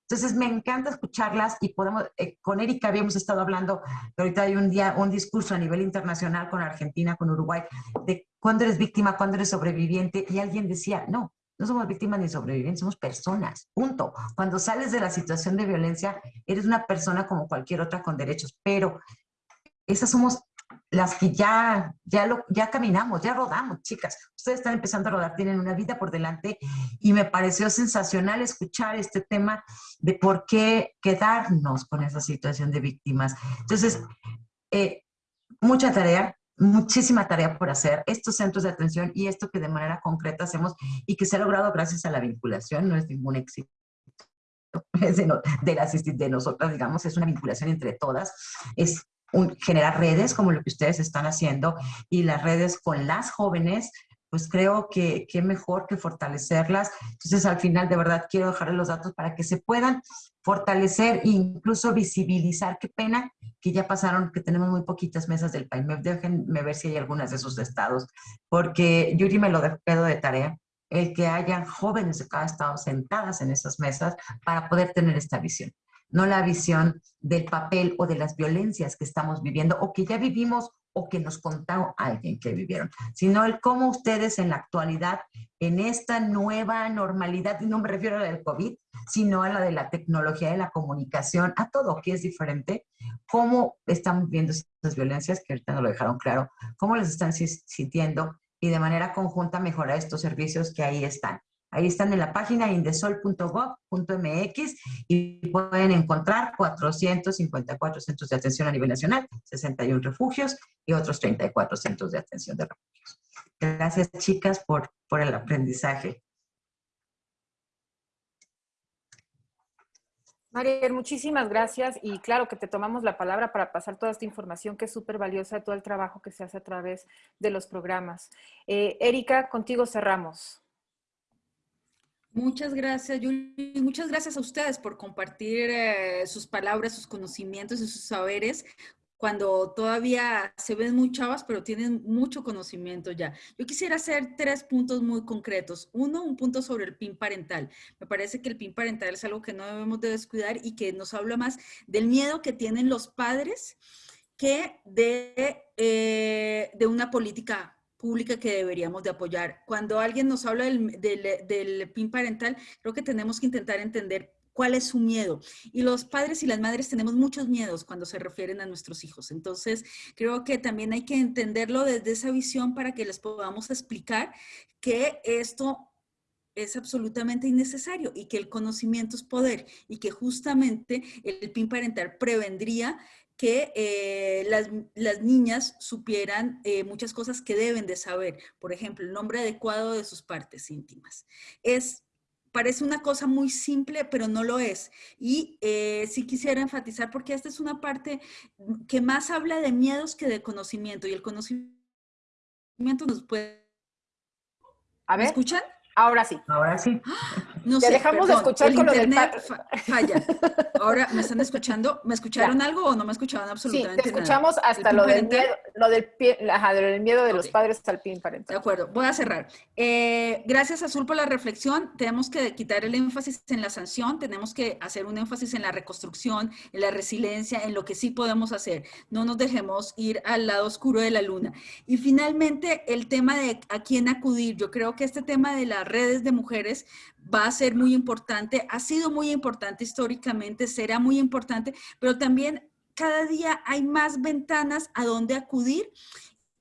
Entonces me encanta escucharlas y podemos, eh, con Erika habíamos estado hablando, ahorita hay un día, un discurso a nivel internacional con Argentina, con Uruguay, de cuándo eres víctima, cuándo eres sobreviviente, y alguien decía, no, no somos víctimas ni sobrevivientes, somos personas, punto. Cuando sales de la situación de violencia, eres una persona como cualquier otra con derechos, pero esas somos las que ya, ya, lo, ya caminamos, ya rodamos, chicas. Ustedes están empezando a rodar, tienen una vida por delante y me pareció sensacional escuchar este tema de por qué quedarnos con esa situación de víctimas. Entonces, eh, mucha tarea, muchísima tarea por hacer, estos centros de atención y esto que de manera concreta hacemos y que se ha logrado gracias a la vinculación, no es ningún éxito de, de, de nosotras, digamos, es una vinculación entre todas, es generar redes como lo que ustedes están haciendo y las redes con las jóvenes, pues creo que, que mejor que fortalecerlas. Entonces, al final, de verdad, quiero dejarles los datos para que se puedan fortalecer e incluso visibilizar. Qué pena que ya pasaron, que tenemos muy poquitas mesas del PAIMEP. Déjenme ver si hay algunas de esos estados, porque Yuri me lo dejo de tarea, el que haya jóvenes de cada estado sentadas en esas mesas para poder tener esta visión no la visión del papel o de las violencias que estamos viviendo o que ya vivimos o que nos contó alguien que vivieron, sino el cómo ustedes en la actualidad, en esta nueva normalidad, y no me refiero a la del COVID, sino a la de la tecnología, de la comunicación, a todo que es diferente, cómo están viendo esas violencias, que ahorita nos lo dejaron claro, cómo las están sintiendo y de manera conjunta mejorar estos servicios que ahí están. Ahí están en la página indesol.gov.mx y pueden encontrar 454 centros de atención a nivel nacional, 61 refugios y otros 34 centros de atención de refugios. Gracias, chicas, por, por el aprendizaje. María, muchísimas gracias y claro que te tomamos la palabra para pasar toda esta información que es súper valiosa, todo el trabajo que se hace a través de los programas. Eh, Erika, contigo cerramos. Muchas gracias, Yuli. Muchas gracias a ustedes por compartir eh, sus palabras, sus conocimientos y sus saberes cuando todavía se ven muy chavas, pero tienen mucho conocimiento ya. Yo quisiera hacer tres puntos muy concretos. Uno, un punto sobre el PIN parental. Me parece que el PIN parental es algo que no debemos de descuidar y que nos habla más del miedo que tienen los padres que de, eh, de una política pública que deberíamos de apoyar. Cuando alguien nos habla del, del, PIN parental, creo que tenemos que intentar entender cuál es su miedo. Y los padres y las madres tenemos muchos miedos cuando se refieren a nuestros hijos. Entonces, creo que también hay que entenderlo desde esa visión para que les podamos explicar que esto es absolutamente innecesario y que el conocimiento es poder y que justamente el PIN parental prevendría que eh, las, niñas supieran eh, muchas cosas que deben de saber. Por ejemplo, el nombre adecuado de sus partes íntimas. Es, parece una cosa muy simple, pero no lo es. Y eh, sí quisiera enfatizar, porque esta es una parte que más habla de miedos que de conocimiento. Y el conocimiento nos puede... A ver. ¿Me escuchan? Ahora sí. Ahora sí. No Te sé, dejamos de escuchar el con lo del internet fa- falla. Ahora, ¿me están escuchando? ¿Me escucharon algo o no me escuchaban Sí, absolutamente te nada? escuchamos ¿El hasta lo del miedo, lo del, pie- ajá, del miedo de los padres al PIN parental. De acuerdo, voy a cerrar. Eh, gracias Azul por la reflexión. Tenemos que quitar el énfasis en la sanción, tenemos que hacer un énfasis en la reconstrucción, en la resiliencia, en lo que sí podemos hacer. No nos dejemos ir al lado oscuro de la luna. Y finalmente, el tema de a quién acudir. Yo creo que este tema de redes de mujeres va a ser muy importante, ha sido muy importante históricamente, será muy importante, pero también cada día hay más ventanas a donde acudir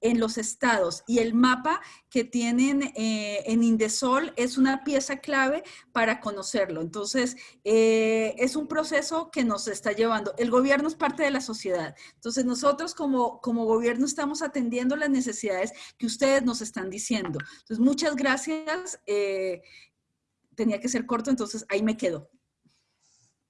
en los estados y el mapa que tienen eh, en Indesol es una pieza clave para conocerlo. Entonces, eh, es un proceso que nos está llevando. El gobierno es parte de la sociedad. Entonces, nosotros como, como gobierno estamos atendiendo las necesidades que ustedes nos están diciendo. Entonces, muchas gracias. eh, tenía que ser corto, entonces ahí me quedo.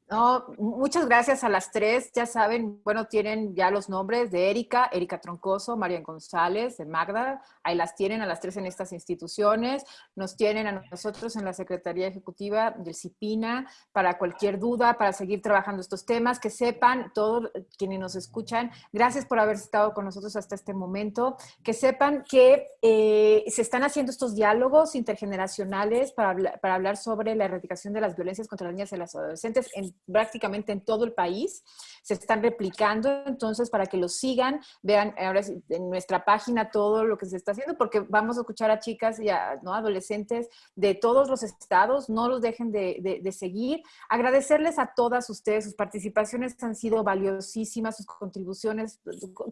No, muchas gracias a las tres. Ya saben, bueno, tienen ya los nombres de Erika, Erika Troncoso, Marian González, de Magda. Ahí las tienen a las tres en estas instituciones. Nos tienen a nosotros en la Secretaría Ejecutiva del CIPINA para cualquier duda, para seguir trabajando estos temas. Que sepan, todos quienes nos escuchan, gracias por haber estado con nosotros hasta este momento. Que sepan que eh, se están haciendo estos diálogos intergeneracionales para, para hablar sobre la erradicación de las violencias contra las niñas y las adolescentes en prácticamente en todo el país. Se están replicando, entonces, para que los sigan, vean ahora en nuestra página todo lo que se está haciendo, porque vamos a escuchar a chicas y a ¿no? adolescentes de todos los estados, no los dejen de, de- de seguir. Agradecerles a todas ustedes, sus participaciones han sido valiosísimas, sus contribuciones,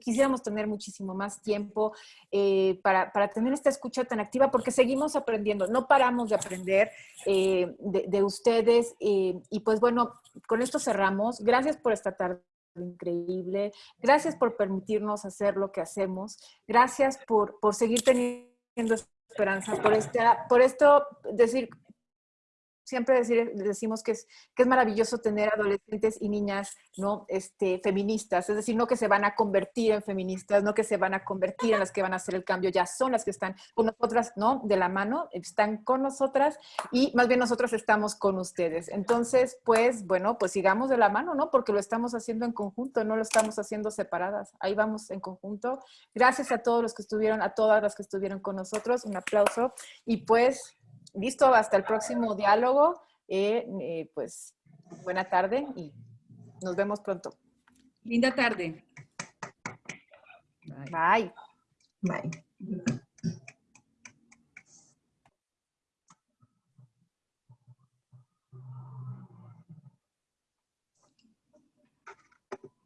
quisiéramos tener muchísimo más tiempo eh, para, para tener esta escucha tan activa, porque seguimos aprendiendo, no paramos de aprender eh, de, de ustedes, eh, y pues bueno, con esto cerramos. Gracias por esta tarde increíble. Gracias por permitirnos hacer lo que hacemos. Gracias por, por seguir teniendo esperanza, por, esta, por esto, decir, siempre decimos que es, que es maravilloso tener adolescentes y niñas ¿no? este, feministas, es decir, no que se van a convertir en feministas, no que se van a convertir en las que van a hacer el cambio, ya son las que están con nosotras, ¿no? De la mano, están con nosotras y más bien nosotros estamos con ustedes. Entonces, pues, bueno, pues sigamos de la mano, ¿no? Porque lo estamos haciendo en conjunto, no lo estamos haciendo separadas. Ahí vamos en conjunto. Gracias a todos los que estuvieron, a todas las que estuvieron con nosotros. Un aplauso. Y pues, listo, hasta el próximo diálogo. Eh, eh, pues, buena tarde y nos vemos pronto. Linda tarde. Bye. Bye.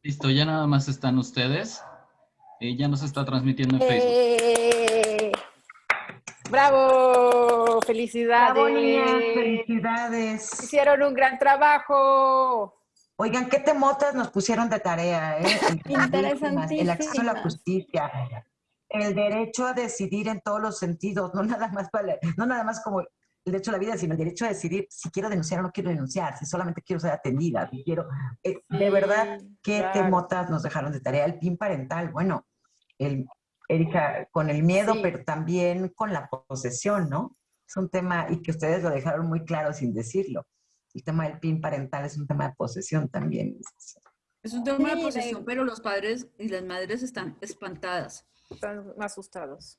Listo, ya nada más están ustedes. Eh, ya nos está transmitiendo en Facebook. ¡Bravo! ¡Felicidades! Bravo, niñas, felicidades. Hicieron un gran trabajo. Oigan, ¿qué temotas nos pusieron de tarea? Eh? El, el acceso a la justicia, el derecho a decidir en todos los sentidos, no nada más, para, no nada más como el derecho a la vida, sino el derecho a decidir si quiero denunciar o no quiero denunciar, si solamente quiero ser atendida, si quiero... eh, de verdad, ¿qué claro. temotas nos dejaron de tarea? El PIN parental, bueno, el, Erika, con el miedo, Sí. pero también con la posesión, ¿no? Es un tema, y que ustedes lo dejaron muy claro sin decirlo. El tema del PIN parental es un tema de posesión también. Es un tema Sí, de posesión, pero los padres y las madres están espantadas. Están asustados.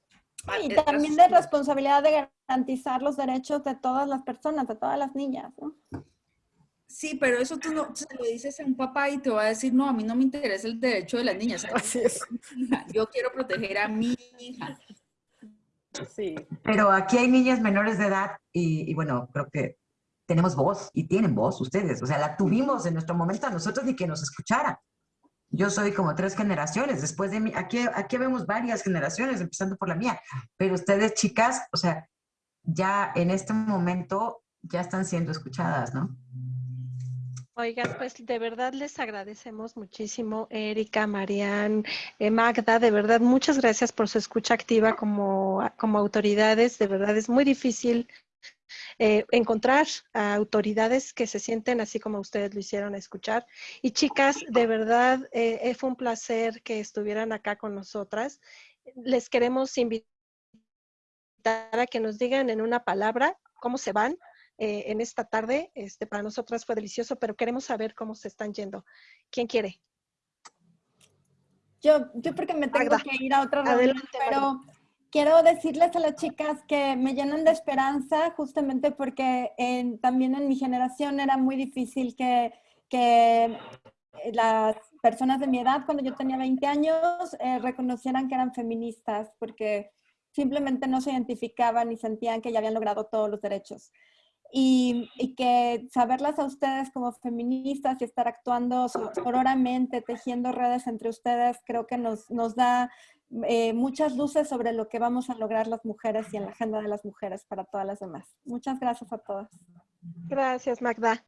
Y Eh, también de responsabilidad de garantizar los derechos de todas las personas, de todas las niñas, ¿no? Sí, pero eso tú no se lo dices a un papá y te va a decir, no, a mí no me interesa el derecho de las niñas. Así es. Yo quiero proteger a mi hija. Sí. Pero aquí hay niñas menores de edad y, y bueno, creo que tenemos voz y tienen voz ustedes. O sea, la tuvimos en nuestro momento a nosotros ni que nos escuchara. Yo soy como tres generaciones. Después de mí, aquí, aquí vemos varias generaciones, empezando por la mía. Pero ustedes, chicas, o sea, ya en este momento ya están siendo escuchadas, ¿no? Oigan, pues de verdad les agradecemos muchísimo, Erika, Marian, eh, Magda, de verdad, muchas gracias por su escucha activa como, como autoridades. De verdad es muy difícil eh, encontrar a autoridades que se sienten así como ustedes lo hicieron escuchar. Y chicas, de verdad, eh, fue un placer que estuvieran acá con nosotras. Les queremos invitar a que nos digan en una palabra cómo se van eh, en esta tarde. Este, para nosotras fue delicioso, pero queremos saber cómo se están yendo. ¿Quién quiere? Yo, yo porque me tengo que ir a otra reunión, pero quiero decirles a las chicas que me llenan de esperanza justamente porque también en mi generación era muy difícil que, que las personas de mi edad, cuando yo tenía 20 años, eh, reconocieran que eran feministas porque simplemente no se identificaban y sentían que ya habían logrado todos los derechos y, que saberlas a ustedes como feministas y estar actuando sororamente, tejiendo redes entre ustedes, creo que nos, nos da eh, muchas luces sobre lo que vamos a lograr las mujeres y en la agenda de las mujeres para todas las demás. Muchas gracias a todas. Gracias, Magda.